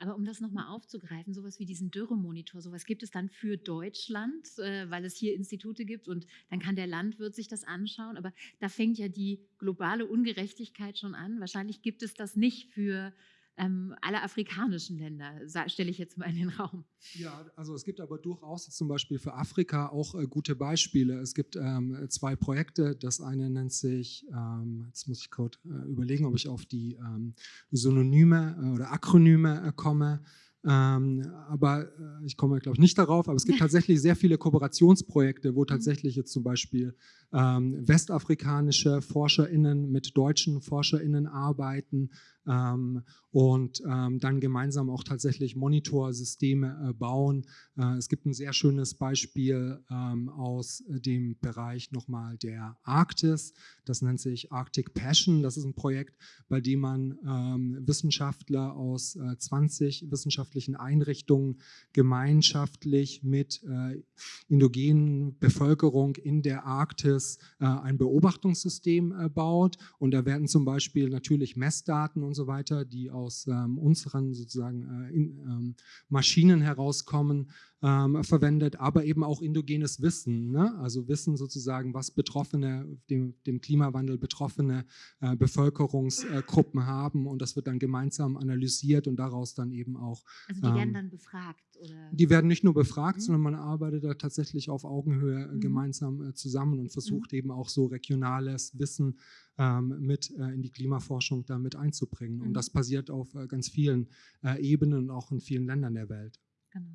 Speaker 2: Aber um das nochmal aufzugreifen, sowas wie diesen Dürremonitor, sowas gibt es dann für Deutschland, äh, weil es hier Institute gibt und dann kann der Landwirt sich das anschauen. Aber da fängt ja die globale Ungerechtigkeit schon an. Wahrscheinlich gibt es das nicht für ähm, alle afrikanischen Länder, stelle ich jetzt mal in den Raum.
Speaker 3: Ja, also es gibt aber durchaus zum Beispiel für Afrika auch äh, gute Beispiele. Es gibt ähm, zwei Projekte. Das eine nennt sich, ähm, jetzt muss ich kurz äh, überlegen, ob ich auf die ähm, Synonyme äh, oder Akronyme äh, komme. Ähm, aber äh, ich komme, glaube ich, nicht darauf. Aber es gibt tatsächlich sehr viele Kooperationsprojekte, wo mhm. tatsächlich jetzt zum Beispiel ähm, westafrikanische ForscherInnen mit deutschen ForscherInnen arbeiten ähm, und ähm, dann gemeinsam auch tatsächlich Monitorsysteme äh, bauen. Äh, es gibt ein sehr schönes Beispiel ähm, aus dem Bereich nochmal der Arktis. Das nennt sich Arctic Passion. Das ist ein Projekt, bei dem man ähm, Wissenschaftler aus äh, 20 wissenschaftlichen Einrichtungen gemeinschaftlich mit äh, indogenen Bevölkerung in der Arktis äh, ein Beobachtungssystem äh, baut. Und da werden zum Beispiel natürlich Messdaten und so weiter, die aus ähm, unseren sozusagen äh, in, ähm, Maschinen herauskommen, ähm, verwendet, aber eben auch indogenes Wissen, ne? also Wissen sozusagen, was Betroffene, dem, dem Klimawandel betroffene äh, Bevölkerungsgruppen haben und das wird dann gemeinsam analysiert und daraus dann eben auch.
Speaker 2: Also die werden ähm, dann befragt? Oder?
Speaker 3: Die werden nicht nur befragt, mhm. sondern man arbeitet da tatsächlich auf Augenhöhe äh, mhm. gemeinsam äh, zusammen und versucht mhm. eben auch so regionales Wissen ähm, mit äh, in die Klimaforschung damit einzubringen. Und mhm. das passiert auf äh, ganz vielen Ebenen und auch in vielen Ländern der Welt.
Speaker 2: Genau.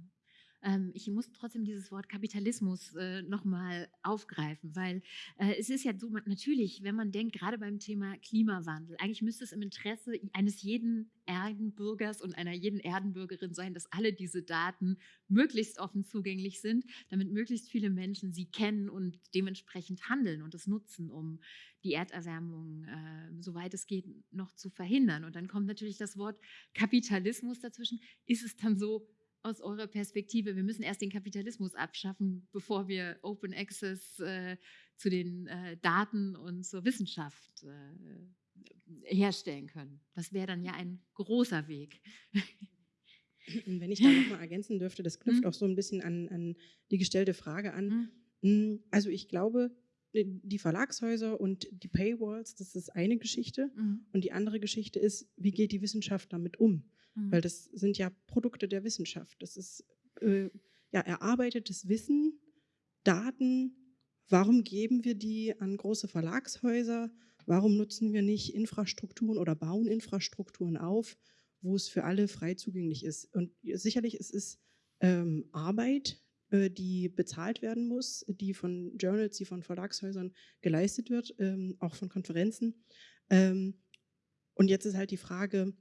Speaker 2: Ähm, ich muss trotzdem dieses Wort Kapitalismus äh, nochmal aufgreifen, weil äh, es ist ja so, natürlich, wenn man denkt, gerade beim Thema Klimawandel, eigentlich müsste es im Interesse eines jeden Erdenbürgers und einer jeden Erdenbürgerin sein, dass alle diese Daten möglichst offen zugänglich sind, damit möglichst viele Menschen sie kennen und dementsprechend handeln und es nutzen, um die Erderwärmung, äh, soweit es geht, noch zu verhindern. Und dann kommt natürlich das Wort Kapitalismus dazwischen. Ist es dann so, aus eurer Perspektive, wir müssen erst den Kapitalismus abschaffen, bevor wir Open Access äh, zu den äh, Daten und zur Wissenschaft äh, herstellen können. Das wäre dann ja ein großer Weg.
Speaker 4: Wenn ich da nochmal ergänzen dürfte, das knüpft mhm. auch so ein bisschen an, an, die gestellte Frage an. Mhm. Also ich glaube, die Verlagshäuser und die Paywalls, das ist eine Geschichte. Mhm. Und die andere Geschichte ist, wie geht die Wissenschaft damit um? Mhm. Weil das sind ja Produkte der Wissenschaft. Das ist äh, ja erarbeitetes Wissen, Daten. Warum geben wir die an große Verlagshäuser? Warum nutzen wir nicht Infrastrukturen oder bauen Infrastrukturen auf, wo es für alle frei zugänglich ist? Und sicherlich es ist ähm, Arbeit, äh, die bezahlt werden muss, die von Journals, die von Verlagshäusern geleistet wird, ähm, auch von Konferenzen. Ähm, und jetzt ist halt die Frage,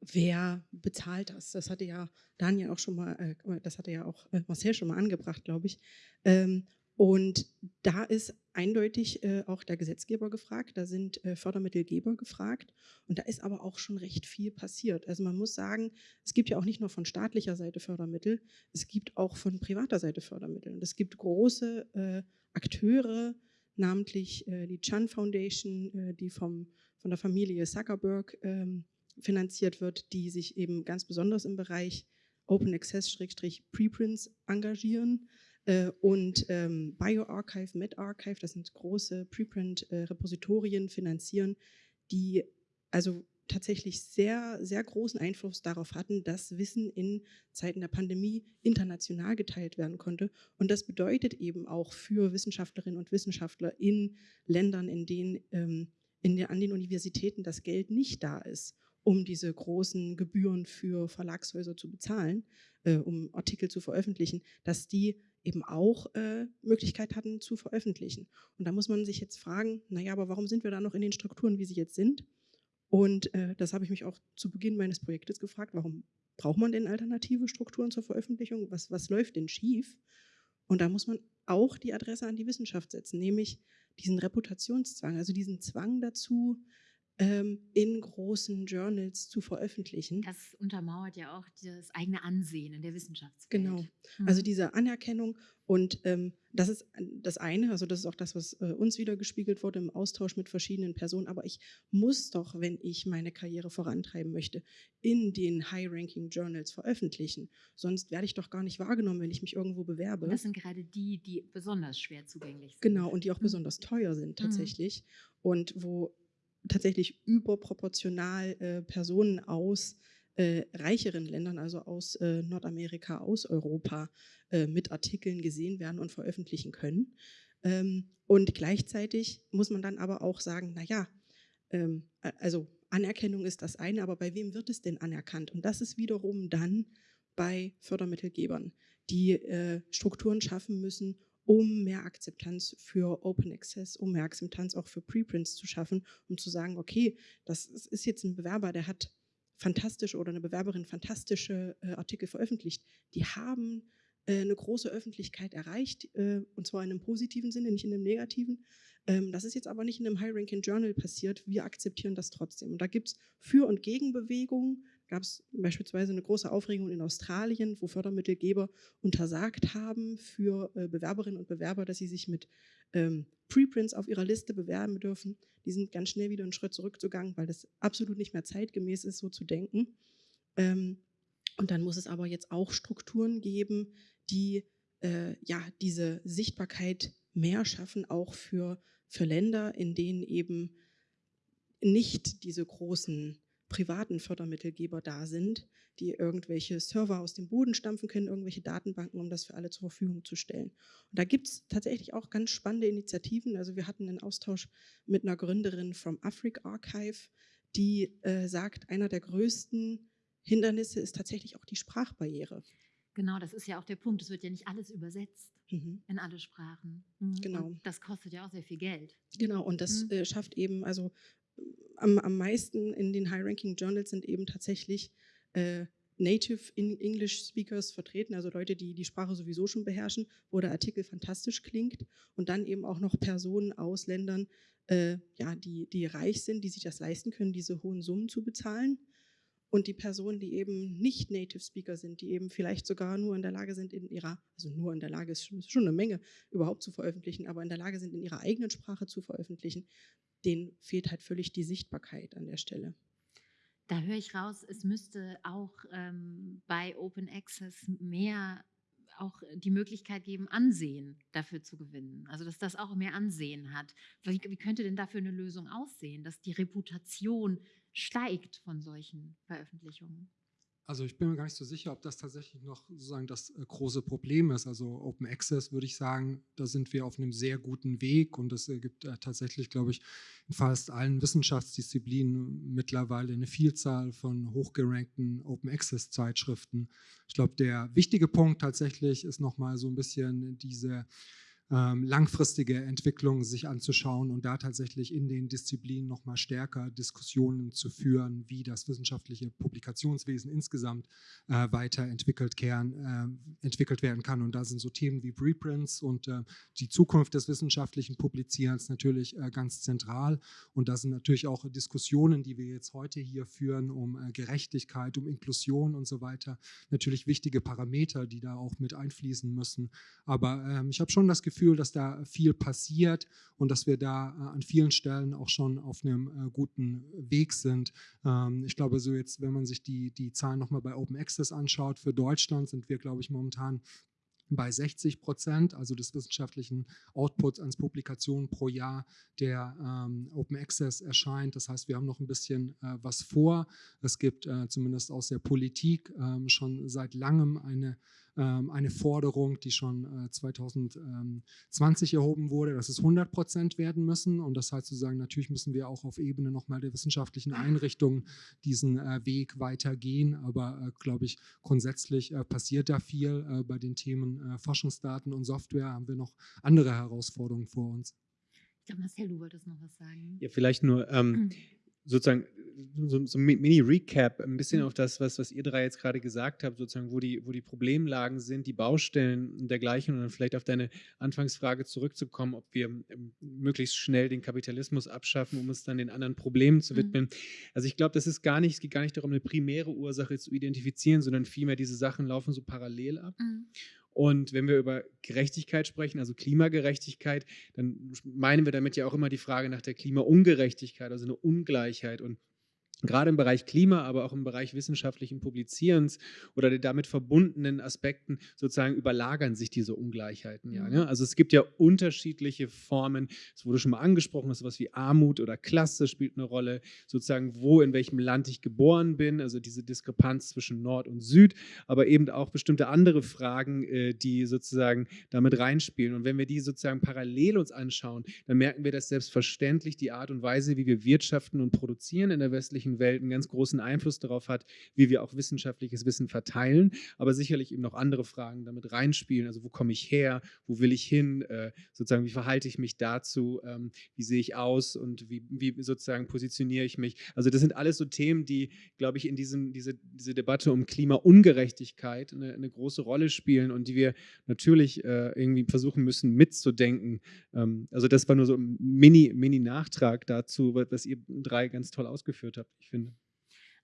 Speaker 4: wer bezahlt das? Das hatte ja Daniel auch schon mal, äh, das hatte ja auch äh, Marcel schon mal angebracht, glaube ich. Ähm, und da ist eindeutig äh, auch der Gesetzgeber gefragt, da sind äh, Fördermittelgeber gefragt und da ist aber auch schon recht viel passiert. Also man muss sagen, es gibt ja auch nicht nur von staatlicher Seite Fördermittel, es gibt auch von privater Seite Fördermittel. Und es gibt große äh, Akteure, namentlich äh, die Chan Foundation, äh, die vom, von der Familie Zuckerberg ähm, finanziert wird, die sich eben ganz besonders im Bereich Open Access-Preprints engagieren. Äh, und ähm, BioArchive, MedArchive, das sind große Preprint-Repositorien, finanzieren, die also tatsächlich sehr, sehr großen Einfluss darauf hatten, dass Wissen in Zeiten der Pandemie international geteilt werden konnte. Und das bedeutet eben auch für Wissenschaftlerinnen und Wissenschaftler in Ländern, in denen ähm, in der, an den Universitäten das Geld nicht da ist um diese großen Gebühren für Verlagshäuser zu bezahlen, äh, um Artikel zu veröffentlichen, dass die eben auch äh, Möglichkeit hatten zu veröffentlichen. Und da muss man sich jetzt fragen, naja, aber warum sind wir da noch in den Strukturen, wie sie jetzt sind? Und äh, das habe ich mich auch zu Beginn meines Projektes gefragt, warum braucht man denn alternative Strukturen zur Veröffentlichung? Was, was läuft denn schief? Und da muss man auch die Adresse an die Wissenschaft setzen, nämlich diesen Reputationszwang, also diesen Zwang dazu, ähm, in großen Journals zu veröffentlichen.
Speaker 2: Das untermauert ja auch das eigene Ansehen in der Wissenschaftswelt.
Speaker 4: Genau. Mhm. Also diese Anerkennung und ähm, das ist das eine, also das ist auch das, was äh, uns wieder gespiegelt wurde im Austausch mit verschiedenen Personen. Aber ich muss doch, wenn ich meine Karriere vorantreiben möchte, in den High-Ranking-Journals veröffentlichen. Sonst werde ich doch gar nicht wahrgenommen, wenn ich mich irgendwo bewerbe.
Speaker 2: Und das sind gerade die, die besonders schwer zugänglich sind.
Speaker 4: Genau, und die auch mhm. besonders teuer sind mhm. tatsächlich. Mhm. Und wo tatsächlich überproportional äh, Personen aus äh, reicheren Ländern, also aus äh, Nordamerika, aus Europa, äh, mit Artikeln gesehen werden und veröffentlichen können. Ähm, und gleichzeitig muss man dann aber auch sagen, naja, ähm, also Anerkennung ist das eine, aber bei wem wird es denn anerkannt? Und das ist wiederum dann bei Fördermittelgebern, die äh, Strukturen schaffen müssen, um mehr Akzeptanz für Open Access, um mehr Akzeptanz auch für Preprints zu schaffen, um zu sagen, okay, das ist jetzt ein Bewerber, der hat fantastische oder eine Bewerberin fantastische äh, Artikel veröffentlicht. Die haben äh, eine große Öffentlichkeit erreicht, äh, und zwar in einem positiven Sinne, nicht in einem negativen. Ähm, das ist jetzt aber nicht in einem High-Ranking-Journal passiert. Wir akzeptieren das trotzdem. Und da gibt es Für- und Gegenbewegungen gab es beispielsweise eine große Aufregung in Australien, wo Fördermittelgeber untersagt haben für äh, Bewerberinnen und Bewerber, dass sie sich mit ähm, Preprints auf ihrer Liste bewerben dürfen. Die sind ganz schnell wieder einen Schritt zurückgegangen, weil das absolut nicht mehr zeitgemäß ist, so zu denken. Ähm, und dann muss es aber jetzt auch Strukturen geben, die äh, ja, diese Sichtbarkeit mehr schaffen, auch für, für Länder, in denen eben nicht diese großen privaten Fördermittelgeber da sind, die irgendwelche Server aus dem Boden stampfen können, irgendwelche Datenbanken, um das für alle zur Verfügung zu stellen. Und da gibt es tatsächlich auch ganz spannende Initiativen. Also wir hatten einen Austausch mit einer Gründerin vom Afric Archive, die äh, sagt, einer der größten Hindernisse ist tatsächlich auch die Sprachbarriere.
Speaker 2: Genau, das ist ja auch der Punkt. Es wird ja nicht alles übersetzt mhm. in alle Sprachen. Mhm. Genau. Und das kostet ja auch sehr viel Geld.
Speaker 4: Genau, und das mhm. äh, schafft eben, also am, am meisten in den High-Ranking-Journals sind eben tatsächlich äh, Native English Speakers vertreten, also Leute, die die Sprache sowieso schon beherrschen, wo der Artikel fantastisch klingt. Und dann eben auch noch Personen aus Ländern, äh, ja, die, die reich sind, die sich das leisten können, diese hohen Summen zu bezahlen. Und die Personen, die eben nicht Native Speaker sind, die eben vielleicht sogar nur in der Lage sind, in ihrer, also nur in der Lage ist schon eine Menge überhaupt zu veröffentlichen, aber in der Lage sind, in ihrer eigenen Sprache zu veröffentlichen, denen fehlt halt völlig die Sichtbarkeit an der Stelle.
Speaker 2: Da höre ich raus, es müsste auch ähm, bei Open Access mehr auch die Möglichkeit geben, Ansehen dafür zu gewinnen. Also dass das auch mehr Ansehen hat. Wie, wie könnte denn dafür eine Lösung aussehen, dass die Reputation steigt von solchen Veröffentlichungen?
Speaker 3: Also ich bin mir gar nicht so sicher, ob das tatsächlich noch sozusagen das äh, große Problem ist. Also Open Access würde ich sagen, da sind wir auf einem sehr guten Weg und es gibt äh, tatsächlich, glaube ich, in fast allen Wissenschaftsdisziplinen mittlerweile eine Vielzahl von hochgerankten Open Access Zeitschriften. Ich glaube, der wichtige Punkt tatsächlich ist nochmal so ein bisschen diese ähm, langfristige Entwicklung sich anzuschauen und da tatsächlich in den Disziplinen noch mal stärker Diskussionen zu führen, wie das wissenschaftliche Publikationswesen insgesamt äh, weiterentwickelt kern, äh, entwickelt werden kann. Und da sind so Themen wie Reprints und äh, die Zukunft des wissenschaftlichen Publizierens natürlich äh, ganz zentral. Und da sind natürlich auch Diskussionen, die wir jetzt heute hier führen, um äh, Gerechtigkeit, um Inklusion und so weiter, natürlich wichtige Parameter, die da auch mit einfließen müssen. Aber ähm, ich habe schon das Gefühl, Gefühl, dass da viel passiert und dass wir da äh, an vielen Stellen auch schon auf einem äh, guten Weg sind. Ähm, ich glaube, so jetzt, wenn man sich die, die Zahlen nochmal bei Open Access anschaut, für Deutschland sind wir, glaube ich, momentan bei 60 Prozent, also des wissenschaftlichen Outputs ans Publikationen pro Jahr, der ähm, Open Access erscheint. Das heißt, wir haben noch ein bisschen äh, was vor. Es gibt äh, zumindest aus der Politik ähm, schon seit langem eine eine Forderung, die schon äh, 2020 erhoben wurde, dass es 100 Prozent werden müssen. Und das heißt sozusagen, natürlich müssen wir auch auf Ebene nochmal der wissenschaftlichen Einrichtungen diesen äh, Weg weitergehen. Aber äh, glaube ich, grundsätzlich äh, passiert da viel. Äh, bei den Themen äh, Forschungsdaten und Software haben wir noch andere Herausforderungen vor uns.
Speaker 2: Ich glaube, Marcel, du wolltest noch was sagen.
Speaker 6: Ja, vielleicht nur ähm, mhm. sozusagen so, so ein Mini-Recap, ein bisschen mhm. auf das, was, was ihr drei jetzt gerade gesagt habt, sozusagen, wo die, wo die Problemlagen sind, die Baustellen und dergleichen und dann vielleicht auf deine Anfangsfrage zurückzukommen, ob wir ähm, möglichst schnell den Kapitalismus abschaffen, um uns dann den anderen Problemen zu mhm. widmen. Mhm. Also ich glaube, das ist gar nicht, es geht gar nicht darum, eine primäre Ursache zu identifizieren, sondern vielmehr diese Sachen laufen so parallel ab. Mhm. Und wenn wir über Gerechtigkeit sprechen, also Klimagerechtigkeit, dann meinen wir damit ja auch immer die Frage nach der Klimaungerechtigkeit, also eine Ungleichheit. Und gerade im Bereich Klima, aber auch im Bereich wissenschaftlichen Publizierens oder den damit verbundenen Aspekten sozusagen überlagern sich diese Ungleichheiten ja. Ne? Also es gibt ja unterschiedliche Formen, es wurde schon mal angesprochen, sowas wie Armut oder Klasse spielt eine Rolle, sozusagen wo, in welchem Land ich geboren bin, also diese Diskrepanz zwischen Nord und Süd, aber eben auch bestimmte andere Fragen, äh, die sozusagen damit reinspielen. Und wenn wir die sozusagen parallel uns anschauen, dann merken wir, dass selbstverständlich die Art und Weise, wie wir wirtschaften und produzieren in der westlichen westlichen Welt einen ganz großen Einfluss darauf hat, wie wir auch wissenschaftliches Wissen verteilen, aber sicherlich eben noch andere Fragen damit reinspielen. Also wo komme ich her, wo will ich hin, äh, sozusagen wie verhalte ich mich dazu, ähm, wie sehe ich aus und wie, wie, sozusagen positioniere ich mich. Also das sind alles so Themen, die, glaube ich, in diesem, diese, diese Debatte um Klimaungerechtigkeit eine, eine große Rolle spielen und die wir natürlich äh, irgendwie versuchen müssen mitzudenken. Ähm, also das war nur so ein Mini-Nachtrag Mini dazu, was ihr drei ganz toll ausgeführt habt ich finde.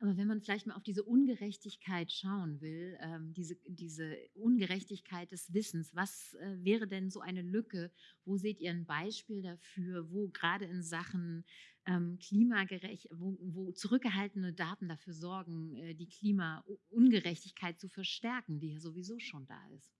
Speaker 2: Aber wenn man vielleicht mal auf diese Ungerechtigkeit schauen will, ähm, diese, diese Ungerechtigkeit des Wissens, was äh, wäre denn so eine Lücke? Wo seht ihr ein Beispiel dafür, wo gerade in Sachen ähm, klimagerecht, wo, wo, zurückgehaltene Daten dafür sorgen, äh, die Klimaungerechtigkeit zu verstärken, die ja sowieso schon da ist?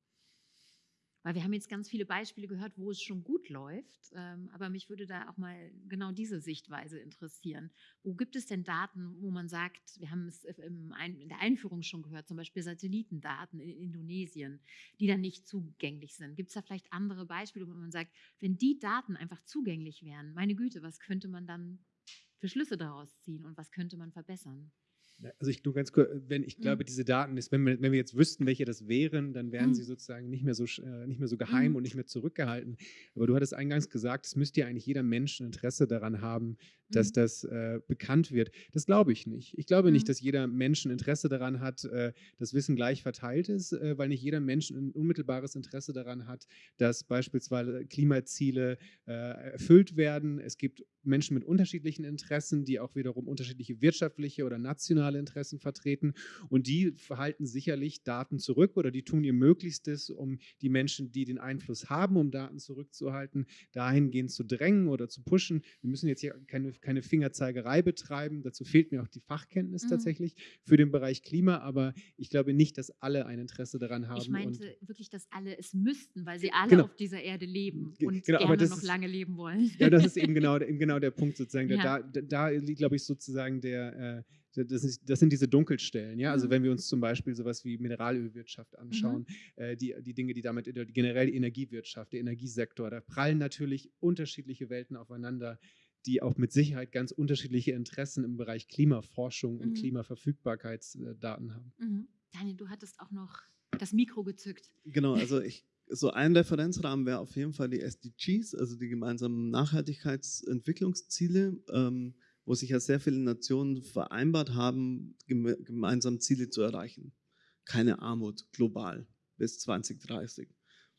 Speaker 2: Weil wir haben jetzt ganz viele Beispiele gehört, wo es schon gut läuft, ähm, aber mich würde da auch mal genau diese Sichtweise interessieren. Wo gibt es denn Daten, wo man sagt, wir haben es in der Einführung schon gehört, zum Beispiel Satellitendaten in Indonesien, die dann nicht zugänglich sind? Gibt es da vielleicht andere Beispiele, wo man sagt, wenn die Daten einfach zugänglich wären, meine Güte, was könnte man dann für Schlüsse daraus ziehen und was könnte man verbessern?
Speaker 6: Also ich nur ganz kurz, wenn ich glaube, mhm. diese Daten, ist, wenn, wir, wenn wir jetzt wüssten, welche das wären, dann wären mhm. sie sozusagen nicht mehr so, äh, nicht mehr so geheim mhm. und nicht mehr zurückgehalten. Aber du hattest eingangs gesagt, es müsste ja eigentlich jeder Mensch ein Interesse daran haben, dass mhm. das äh, bekannt wird. Das glaube ich nicht. Ich glaube nicht, dass jeder Mensch ein Interesse daran hat, äh, dass Wissen gleich verteilt ist, äh, weil nicht jeder Mensch ein unmittelbares Interesse daran hat, dass beispielsweise Klimaziele äh, erfüllt werden. Es gibt Menschen mit unterschiedlichen Interessen, die auch wiederum unterschiedliche wirtschaftliche oder nationale Interessen vertreten. Und die verhalten sicherlich Daten zurück oder die tun ihr Möglichstes, um die Menschen, die den Einfluss haben, um Daten zurückzuhalten, dahingehend zu drängen oder zu pushen. Wir müssen jetzt hier keine, keine Fingerzeigerei betreiben. Dazu fehlt mir auch die Fachkenntnis mhm. tatsächlich für den Bereich Klima. Aber ich glaube nicht, dass alle ein Interesse daran haben. Ich
Speaker 2: meinte wirklich, dass alle es müssten, weil sie alle genau. auf dieser Erde leben und genau, gerne noch lange leben wollen.
Speaker 6: Ja, das ist eben genau, eben genau der Punkt sozusagen. Ja. Da, da, liegt, glaube ich, sozusagen der, äh, das, ist, das, sind diese Dunkelstellen. Ja? Also mhm. wenn wir uns zum Beispiel sowas wie Mineralölwirtschaft anschauen, mhm. äh, die, die Dinge, die damit, generell die Energiewirtschaft, der Energiesektor, da prallen natürlich unterschiedliche Welten aufeinander die auch mit Sicherheit ganz unterschiedliche Interessen im Bereich Klimaforschung und mhm. Klimaverfügbarkeitsdaten haben.
Speaker 2: Mhm. Daniel, du hattest auch noch das Mikro gezückt.
Speaker 5: Genau, also ich so ein Referenzrahmen wäre auf jeden Fall die SDGs, also die gemeinsamen Nachhaltigkeitsentwicklungsziele, ähm, wo sich ja sehr viele Nationen vereinbart haben, geme gemeinsam Ziele zu erreichen. Keine Armut global bis 2030.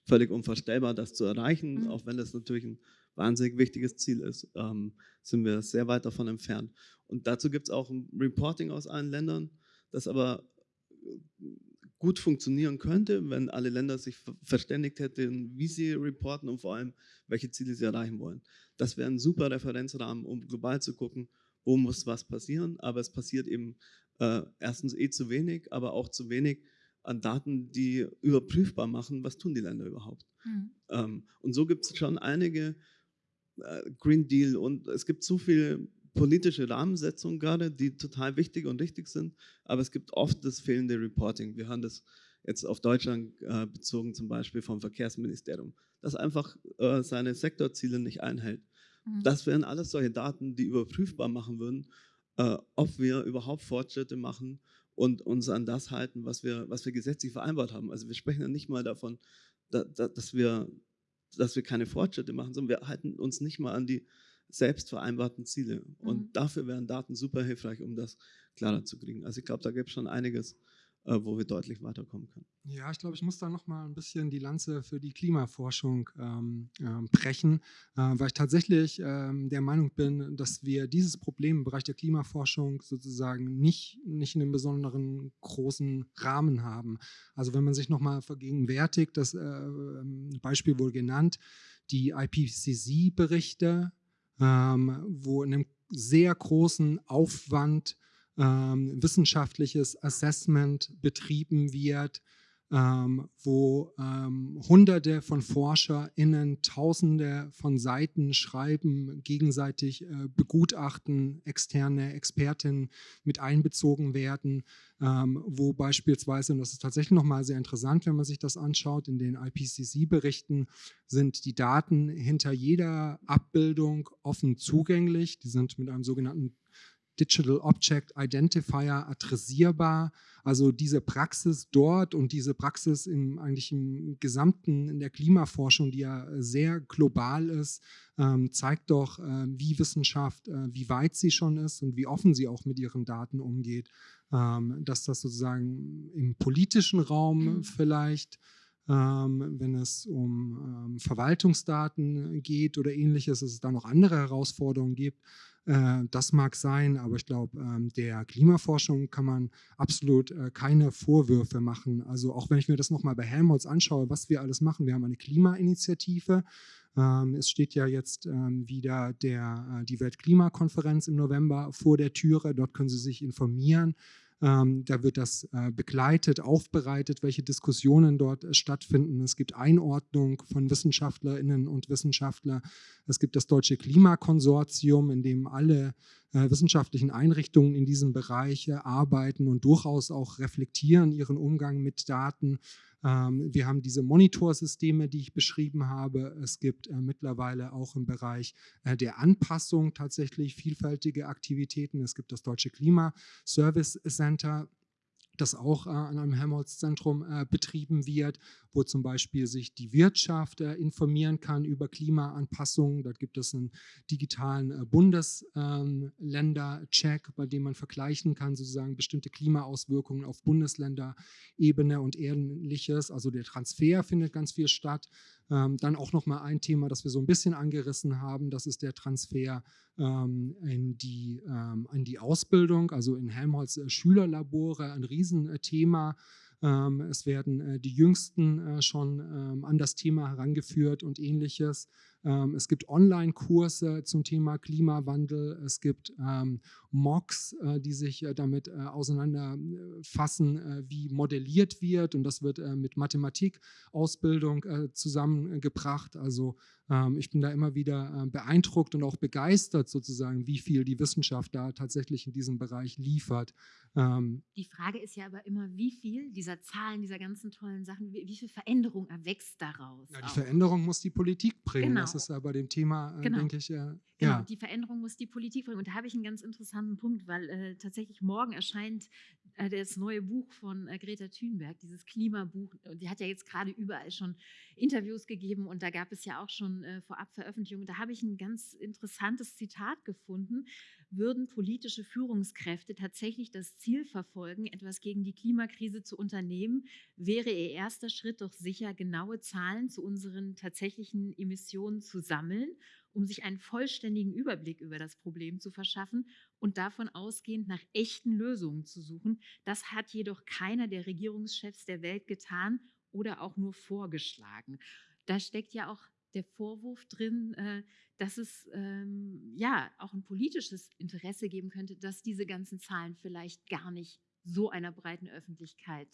Speaker 5: Völlig unvorstellbar, das zu erreichen, mhm. auch wenn das natürlich ein wahnsinnig wichtiges Ziel ist, ähm, sind wir sehr weit davon entfernt. Und dazu gibt es auch ein Reporting aus allen Ländern, das aber gut funktionieren könnte, wenn alle Länder sich verständigt hätten, wie sie reporten und vor allem, welche Ziele sie erreichen wollen. Das wäre ein super Referenzrahmen, um global zu gucken, wo muss was passieren. Aber es passiert eben äh, erstens eh zu wenig, aber auch zu wenig an Daten, die überprüfbar machen, was tun die Länder überhaupt. Mhm. Ähm, und so gibt es schon einige äh, Green Deal und es gibt so viele politische Rahmensetzungen gerade, die total wichtig und richtig sind, aber es gibt oft das fehlende Reporting. Wir haben das jetzt auf Deutschland äh, bezogen zum Beispiel vom Verkehrsministerium, das einfach äh, seine Sektorziele nicht einhält. Mhm. Das wären alles solche Daten, die überprüfbar machen würden, äh, ob wir überhaupt Fortschritte machen und uns an das halten, was wir, was wir gesetzlich vereinbart haben. Also wir sprechen ja nicht mal davon, da, da, dass, wir, dass wir keine Fortschritte machen, sondern wir halten uns nicht mal an die selbst vereinbarten Ziele. Und mhm. dafür wären Daten super hilfreich, um das klarer zu kriegen. Also ich glaube, da gibt es schon einiges, äh, wo wir deutlich weiterkommen können.
Speaker 3: Ja, ich glaube, ich muss da noch mal ein bisschen die Lanze für die Klimaforschung ähm, äh, brechen, äh, weil ich tatsächlich ähm, der Meinung bin, dass wir dieses Problem im Bereich der Klimaforschung sozusagen nicht, nicht in einem besonderen großen Rahmen haben. Also wenn man sich noch mal vergegenwärtigt, das äh, Beispiel wurde genannt, die IPCC-Berichte, ähm, wo in einem sehr großen Aufwand ähm, wissenschaftliches Assessment betrieben wird, ähm, wo ähm, Hunderte von ForscherInnen Tausende von Seiten schreiben, gegenseitig äh, begutachten, externe Expertinnen mit einbezogen werden, ähm, wo beispielsweise, und das ist tatsächlich nochmal sehr interessant, wenn man sich das anschaut, in den IPCC-Berichten sind die Daten hinter jeder Abbildung offen zugänglich. Die sind mit einem sogenannten Digital Object Identifier adressierbar. Also diese Praxis dort und diese Praxis im, eigentlich im gesamten, in der Klimaforschung, die ja sehr global ist, ähm, zeigt doch, äh, wie Wissenschaft, äh, wie weit sie schon ist und wie offen sie auch mit ihren Daten umgeht. Ähm, dass das sozusagen im politischen Raum mhm. vielleicht ähm, wenn es um ähm, Verwaltungsdaten geht oder ähnliches, dass es da noch andere Herausforderungen gibt. Äh, das mag sein, aber ich glaube, ähm, der Klimaforschung kann man absolut äh, keine Vorwürfe machen. Also auch wenn ich mir das nochmal bei Helmholtz anschaue, was wir alles machen. Wir haben eine Klimainitiative. Ähm, es steht ja jetzt ähm, wieder der, äh, die Weltklimakonferenz im November vor der Türe. Dort können Sie sich informieren ähm, da wird das äh, begleitet, aufbereitet, welche Diskussionen dort äh, stattfinden. Es gibt Einordnung von Wissenschaftlerinnen und Wissenschaftlern. Es gibt das Deutsche Klimakonsortium, in dem alle äh, wissenschaftlichen Einrichtungen in diesem Bereich arbeiten und durchaus auch reflektieren ihren Umgang mit Daten. Ähm, wir haben diese Monitorsysteme, die ich beschrieben habe. Es gibt äh, mittlerweile auch im Bereich äh, der Anpassung tatsächlich vielfältige Aktivitäten. Es gibt das Deutsche Klima Service Center, das auch äh, an einem Helmholtz-Zentrum äh, betrieben wird, wo zum Beispiel sich die Wirtschaft äh, informieren kann über Klimaanpassungen. Dort gibt es einen digitalen äh, Bundesländer-Check, bei dem man vergleichen kann, sozusagen bestimmte Klimaauswirkungen auf Bundesländerebene und ähnliches. Also der Transfer findet ganz viel statt. Ähm, dann auch nochmal ein Thema, das wir so ein bisschen angerissen haben, das ist der Transfer ähm, in, die, ähm, in die Ausbildung, also in Helmholtz äh, Schülerlabore, ein Riesenthema. Ähm, es werden äh, die Jüngsten äh, schon ähm, an das Thema herangeführt und ähnliches. Ähm, es gibt Online-Kurse zum Thema Klimawandel. Es gibt ähm, MOOCs, äh, die sich äh, damit äh, auseinanderfassen, wie modelliert wird. Und das wird mit Mathematikausbildung zusammengebracht. Also ich bin da immer wieder beeindruckt und auch begeistert sozusagen, wie viel die Wissenschaft da tatsächlich in diesem Bereich liefert.
Speaker 2: Ähm, die Frage ist ja aber immer, wie viel dieser Zahlen, dieser ganzen tollen Sachen, wie, viel Veränderung erwächst daraus?
Speaker 3: Ja, die auch? Veränderung muss die Politik bringen. Genau. Das ist ja bei dem Thema, äh, genau. denke ich, äh,
Speaker 2: Genau, ja. die Veränderung muss die Politik bringen. Und da habe ich einen ganz interessanten Punkt, weil äh, tatsächlich morgen erscheint das neue Buch von äh, Greta Thunberg, dieses Klimabuch. Die hat ja jetzt gerade überall schon Interviews gegeben und da gab es ja auch schon äh, vorab Veröffentlichungen. Da habe ich ein ganz interessantes Zitat gefunden. Würden politische Führungskräfte tatsächlich das Ziel verfolgen, etwas gegen die Klimakrise zu unternehmen, wäre ihr erster Schritt doch sicher, genaue Zahlen zu unseren tatsächlichen Emissionen zu sammeln um sich einen vollständigen Überblick über das Problem zu verschaffen und davon ausgehend nach echten Lösungen zu suchen. Das hat jedoch keiner der Regierungschefs der Welt getan oder auch nur vorgeschlagen. Da steckt ja auch der Vorwurf drin, äh, dass es ähm, ja auch ein politisches Interesse geben könnte, dass diese ganzen Zahlen vielleicht gar nicht so einer breiten Öffentlichkeit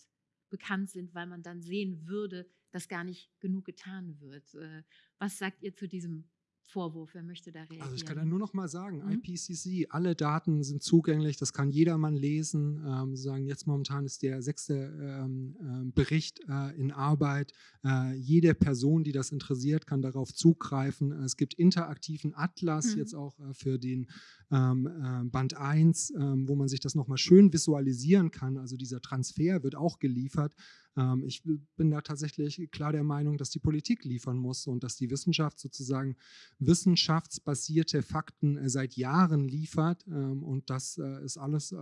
Speaker 2: bekannt sind, weil man dann sehen würde, dass gar nicht genug getan wird. Äh, was sagt ihr zu diesem Vorwurf? Wer möchte da reagieren?
Speaker 3: Also ich kann da nur noch mal sagen,
Speaker 2: Mhm.
Speaker 3: IPCC, alle Daten sind zugänglich, das kann jedermann lesen. Ähm, sagen jetzt momentan ist der sechste ähm, ähm, Bericht äh, in Arbeit. Äh, jede Person, die das interessiert, kann darauf zugreifen. Es gibt interaktiven Atlas
Speaker 2: Mhm.
Speaker 3: jetzt auch äh, für den ähm, äh, Band 1, ähm, wo man sich das noch mal schön visualisieren kann. Also dieser Transfer wird auch geliefert. Ähm, ich bin da tatsächlich klar der Meinung, dass die Politik liefern muss und dass die Wissenschaft sozusagen wissenschaftsbasierte Fakten äh, seit Jahren liefert. ähm, Und das äh, ist alles äh,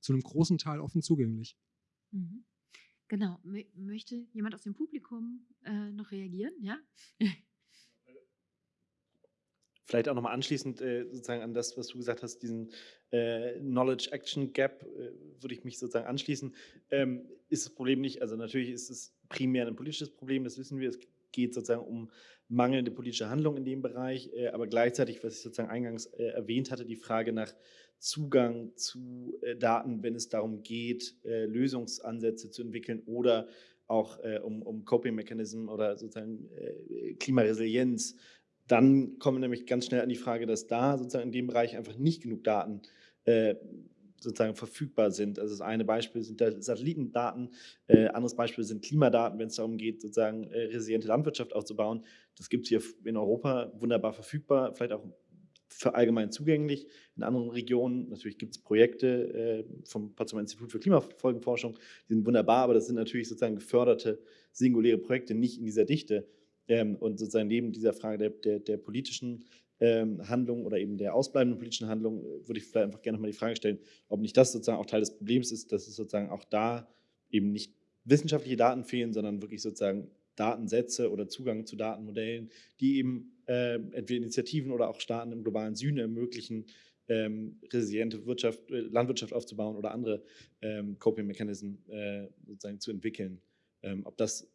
Speaker 3: zu einem großen Teil offen zugänglich.
Speaker 2: Mhm. Genau. Mö möchte jemand aus dem Publikum noch reagieren? Ja?
Speaker 1: Vielleicht auch nochmal anschließend äh, sozusagen an das, was du gesagt hast, diesen äh, Knowledge-Action-Gap, äh, würde ich mich sozusagen anschließen. Ähm, ist das Problem nicht, also natürlich ist es primär ein politisches Problem, das wissen wir, es geht sozusagen um mangelnde politische Handlung in dem Bereich, äh, aber gleichzeitig, was ich sozusagen eingangs äh, erwähnt hatte, die Frage nach Zugang zu äh, Daten, wenn es darum geht, Lösungsansätze zu entwickeln oder auch äh, um, um Coping-Mechanismen oder sozusagen äh, Klimaresilienz dann kommen wir nämlich ganz schnell an die Frage, dass da sozusagen in dem Bereich einfach nicht genug Daten äh, sozusagen verfügbar sind. Also das eine Beispiel sind da Satellitendaten, äh, anderes Beispiel sind Klimadaten, wenn es darum geht, sozusagen äh, resiliente Landwirtschaft aufzubauen. Das gibt es hier in Europa wunderbar verfügbar, vielleicht auch für allgemein zugänglich. In anderen Regionen, natürlich gibt es Projekte äh, vom Potsdamer Institut für Klimafolgenforschung, die sind wunderbar, aber das sind natürlich sozusagen geförderte, singuläre Projekte, nicht in dieser Dichte. Ähm, und sozusagen neben dieser Frage der, der, der politischen ähm, Handlung oder eben der ausbleibenden politischen Handlung äh, würde ich vielleicht einfach gerne nochmal die Frage stellen, ob nicht das sozusagen auch Teil des Problems ist, dass es sozusagen auch da eben nicht wissenschaftliche Daten fehlen, sondern wirklich sozusagen Datensätze oder Zugang zu Datenmodellen, die eben äh, entweder Initiativen oder auch Staaten im globalen Süden ermöglichen, ähm, resiliente Wirtschaft, äh, Landwirtschaft aufzubauen oder andere ähm, Coping-Mechanismen äh, sozusagen zu entwickeln. Ähm, ob das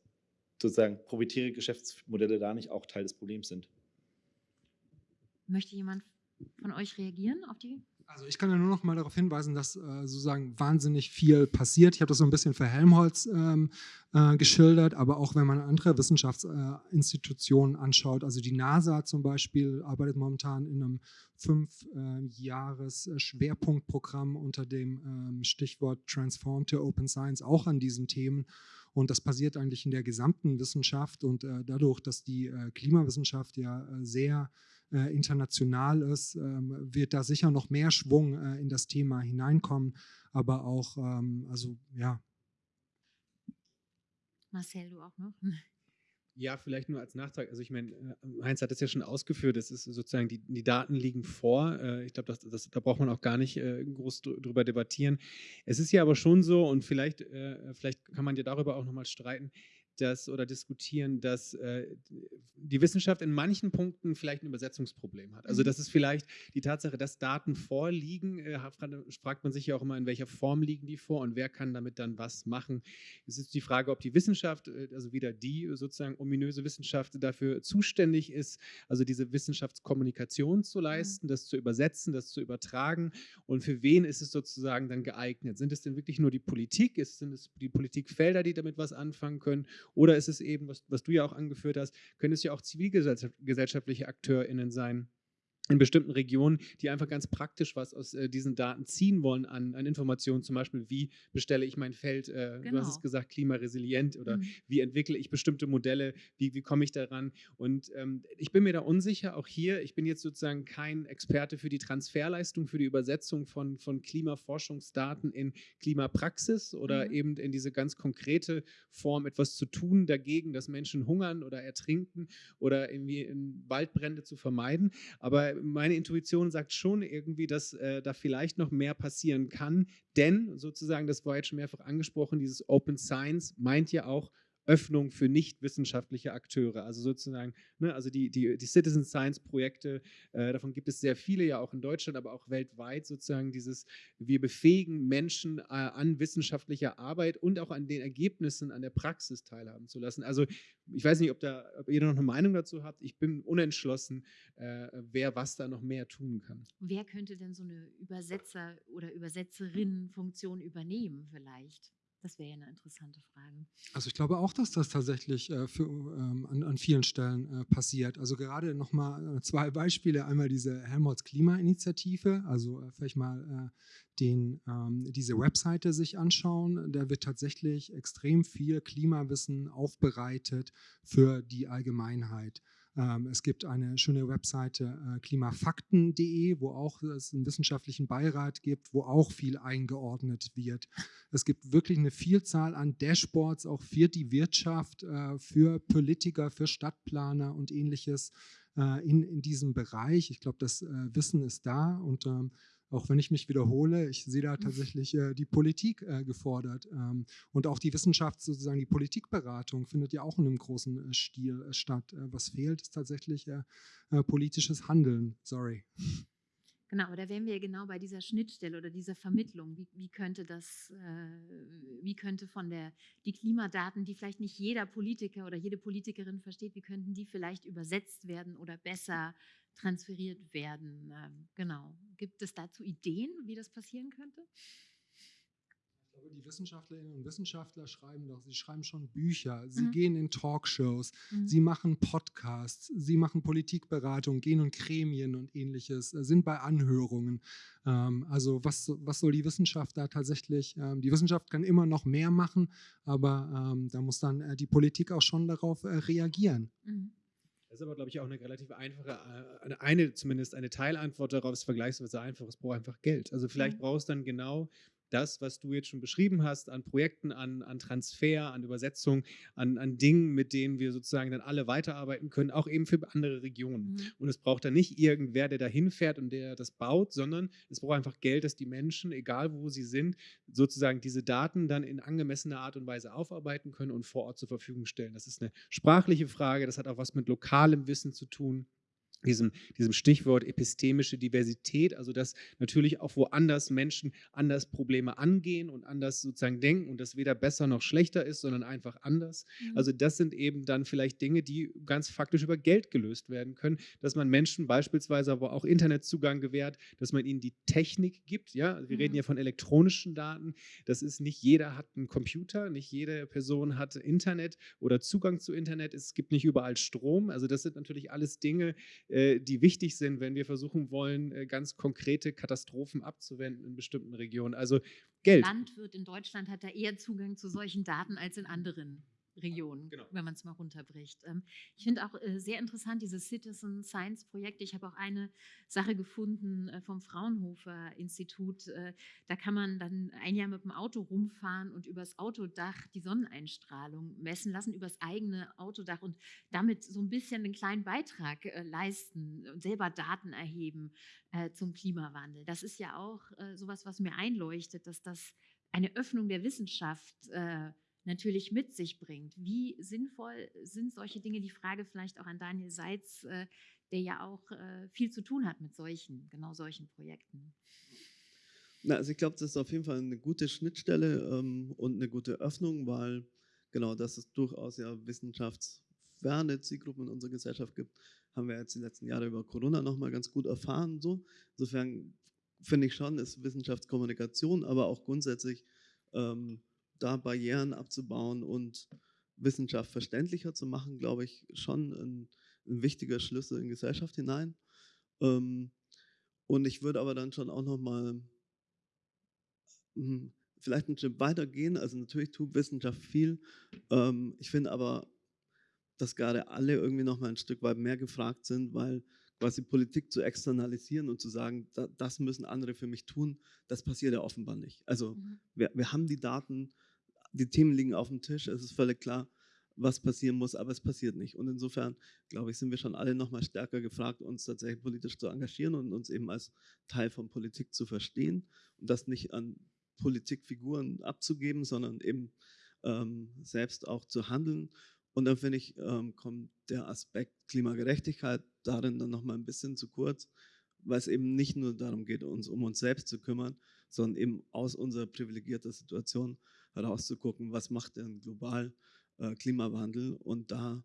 Speaker 1: sozusagen proprietäre Geschäftsmodelle da nicht auch Teil des Problems sind.
Speaker 2: Möchte jemand von euch reagieren auf die?
Speaker 3: Also ich kann ja nur noch mal darauf hinweisen, dass äh, sozusagen wahnsinnig viel passiert. Ich habe das so ein bisschen für Helmholtz ähm, äh, geschildert, aber auch wenn man andere Wissenschaftsinstitutionen äh, anschaut, also die NASA zum Beispiel arbeitet momentan in einem fünf äh, Jahres Schwerpunktprogramm unter dem ähm, Stichwort Transform to Open Science auch an diesen Themen. Und das passiert eigentlich in der gesamten Wissenschaft und äh, dadurch, dass die äh, Klimawissenschaft ja äh, sehr äh, international ist, ähm, wird da sicher noch mehr Schwung äh, in das Thema hineinkommen. Aber auch, ähm, also ja.
Speaker 2: Marcel, du auch noch?
Speaker 6: Ja, vielleicht nur als Nachtrag. Also ich meine, äh, Heinz hat das ja schon ausgeführt, das ist sozusagen, die, die Daten liegen vor. Äh, Ich glaube, das, das, da braucht man auch gar nicht groß dr- drüber debattieren. Es ist ja aber schon so, und vielleicht, vielleicht kann man ja darüber auch nochmal streiten, dass oder diskutieren, dass äh, die Wissenschaft in manchen Punkten vielleicht ein Übersetzungsproblem hat. Also
Speaker 2: Mhm.
Speaker 6: das ist vielleicht die Tatsache, dass Daten vorliegen, äh, fragt- man sich ja auch immer, in welcher Form liegen die vor und wer kann damit dann was machen. Es ist die Frage, ob die Wissenschaft, äh, also wieder die sozusagen ominöse Wissenschaft dafür zuständig ist, also diese Wissenschaftskommunikation zu leisten, das zu übersetzen, das zu übertragen und für wen ist es sozusagen dann geeignet? Sind es denn wirklich nur die Politik? Ist, sind es die Politikfelder, die damit was anfangen können? Oder ist es eben, was, was du ja auch angeführt hast, können es ja auch zivilgesellschaftliche AkteurInnen sein, in bestimmten Regionen, die einfach ganz praktisch was aus äh, diesen Daten ziehen wollen an, an Informationen, zum Beispiel, wie bestelle ich mein Feld, äh, du
Speaker 2: Genau.
Speaker 6: hast es gesagt, klimaresilient oder
Speaker 2: Mhm.
Speaker 6: wie entwickle ich bestimmte Modelle, wie, wie komme ich daran. Und ähm, ich bin mir da unsicher, auch hier, ich bin jetzt sozusagen kein Experte für die Transferleistung, für die Übersetzung von, von Klimaforschungsdaten in Klimapraxis oder
Speaker 2: Mhm.
Speaker 6: eben in diese ganz konkrete Form etwas zu tun dagegen, dass Menschen hungern oder ertrinken oder irgendwie in Waldbrände zu vermeiden. Aber meine Intuition sagt schon irgendwie, dass äh, da vielleicht noch mehr passieren kann, denn sozusagen, das war jetzt schon mehrfach angesprochen, dieses Open Science meint ja auch Öffnung für nicht wissenschaftliche Akteure. Also sozusagen, ne, also die, die, die Citizen Science Projekte, äh, davon gibt es sehr viele, ja auch in Deutschland, aber auch weltweit sozusagen dieses, wir befähigen Menschen äh, an wissenschaftlicher Arbeit und auch an den Ergebnissen, an der Praxis teilhaben zu lassen. Also ich weiß nicht, ob, da, ob ihr noch eine Meinung dazu habt. Ich bin unentschlossen, äh, wer was da noch mehr tun kann.
Speaker 2: Wer könnte denn so eine Übersetzer- oder Übersetzerinnenfunktion übernehmen vielleicht? Das wäre ja eine interessante Frage.
Speaker 3: Also ich glaube auch, dass das tatsächlich äh, für, ähm, an, an, vielen Stellen äh, passiert. Also gerade nochmal äh, zwei Beispiele. Einmal diese Helmholtz Klimainitiative, also äh, vielleicht mal äh, den, ähm, diese Webseite sich anschauen. Da wird tatsächlich extrem viel Klimawissen aufbereitet für die Allgemeinheit. Ähm, es gibt eine schöne Webseite äh, klimafakten.de, wo auch es einen wissenschaftlichen Beirat gibt, wo auch viel eingeordnet wird. Es gibt wirklich eine Vielzahl an Dashboards, auch für die Wirtschaft, äh, für Politiker, für Stadtplaner und ähnliches äh, in, in diesem Bereich. Ich glaube, das Wissen ist da und ähm, auch wenn ich mich wiederhole, ich sehe da tatsächlich äh, die Politik äh, gefordert. Ähm, und auch die Wissenschaft, sozusagen die Politikberatung, findet ja auch in einem großen äh, Stil äh, statt. Äh, was fehlt, ist tatsächlich äh, politisches Handeln. Sorry.
Speaker 2: Genau, da wären wir genau bei dieser Schnittstelle oder dieser Vermittlung. Wie, wie könnte das, wie könnte von der, die Klimadaten, die vielleicht nicht jeder Politiker oder jede Politikerin versteht, wie könnten die vielleicht übersetzt werden oder besser transferiert werden. Ähm, genau. Gibt es dazu Ideen, wie das passieren könnte?
Speaker 3: Die Wissenschaftlerinnen und Wissenschaftler schreiben doch, sie schreiben schon Bücher, sie mhm. gehen in Talkshows, mhm. sie machen Podcasts, sie machen Politikberatung, gehen in Gremien und ähnliches, äh, sind bei Anhörungen. Ähm, also was, was soll die Wissenschaft da tatsächlich, ähm, die Wissenschaft kann immer noch mehr machen, aber da muss dann äh, die Politik auch schon darauf äh, reagieren. Mhm.
Speaker 6: Das ist aber, glaube ich, auch eine relativ einfache, äh, eine, eine zumindest eine Teilantwort darauf ist vergleichsweise einfach. Es braucht einfach Geld. Also vielleicht mhm. brauchst du dann genau das, was du jetzt schon beschrieben hast, an Projekten, an, an Transfer, an Übersetzung, an, an Dingen, mit denen wir sozusagen dann alle weiterarbeiten können, auch eben für andere Regionen. Mhm. Und es braucht dann nicht irgendwer, der da hinfährt und der das baut, sondern es braucht einfach Geld, dass die Menschen, egal wo sie sind, sozusagen diese Daten dann in angemessener Art und Weise aufarbeiten können und vor Ort zur Verfügung stellen. Das ist eine sprachliche Frage, das hat auch was mit lokalem Wissen zu tun diesem, diesem Stichwort epistemische Diversität, also dass natürlich auch woanders Menschen anders Probleme angehen und anders sozusagen denken und das weder besser noch schlechter ist, sondern einfach anders. Mhm. Also das sind eben dann vielleicht Dinge, die ganz faktisch über Geld gelöst werden können, dass man Menschen beispielsweise aber auch Internetzugang gewährt, dass man ihnen die Technik gibt. Ja, wir mhm. reden ja von elektronischen Daten. Das ist nicht jeder hat einen Computer, nicht jede Person hat Internet oder Zugang zu Internet. Es gibt nicht überall Strom. Also das sind natürlich alles Dinge, die wichtig sind, wenn wir versuchen wollen, äh, ganz konkrete Katastrophen abzuwenden in bestimmten Regionen. Also Geld.
Speaker 2: Landwirt in Deutschland hat da eher Zugang zu solchen Daten als in anderen Region, genau. wenn man es mal runterbricht. Ähm, ich finde auch äh, sehr interessant dieses Citizen Science Projekt. Ich habe auch eine Sache gefunden äh, vom Fraunhofer Institut. Äh, da kann man dann ein Jahr mit dem Auto rumfahren und übers Autodach die Sonneneinstrahlung messen lassen, übers eigene Autodach und damit so ein bisschen einen kleinen Beitrag leisten und selber Daten erheben zum Klimawandel. Das ist ja auch sowas, was mir einleuchtet, dass das eine Öffnung der Wissenschaft äh, natürlich mit sich bringt. Wie sinnvoll sind solche Dinge? Die Frage vielleicht auch an Daniel Seitz, äh, der ja auch äh, viel zu tun hat mit solchen, genau solchen Projekten.
Speaker 5: Na, also ich glaube, das ist auf jeden Fall eine gute Schnittstelle ähm, und eine gute Öffnung, weil genau, dass es durchaus ja wissenschaftsferne Zielgruppen in unserer Gesellschaft gibt, haben wir jetzt die letzten Jahre über Corona nochmal ganz gut erfahren. So. Insofern finde ich schon, ist Wissenschaftskommunikation, aber auch grundsätzlich ähm, da Barrieren abzubauen und Wissenschaft verständlicher zu machen, glaube ich, schon ein, ein wichtiger Schlüssel in Gesellschaft hinein. Ähm, und ich würde aber dann schon auch nochmal hm, vielleicht ein Stück weitergehen. Also natürlich tut Wissenschaft viel. Ähm, ich finde aber, dass gerade alle irgendwie nochmal ein Stück weit mehr gefragt sind, weil quasi Politik zu externalisieren und zu sagen, das müssen andere für mich tun, das passiert ja offenbar nicht. Also mhm. wir, wir haben die Daten, die Themen liegen auf dem Tisch, es ist völlig klar, was passieren muss, aber es passiert nicht. Und insofern, glaube ich, sind wir schon alle nochmal stärker gefragt, uns tatsächlich politisch zu engagieren und uns eben als Teil von Politik zu verstehen und das nicht an Politikfiguren abzugeben, sondern eben ähm, selbst auch zu handeln. Und dann finde ich, ähm, kommt der Aspekt Klimagerechtigkeit darin dann nochmal ein bisschen zu kurz, weil es eben nicht nur darum geht, uns um uns selbst zu kümmern, sondern eben aus unserer privilegierten Situation herauszugucken, was macht denn global äh, Klimawandel und da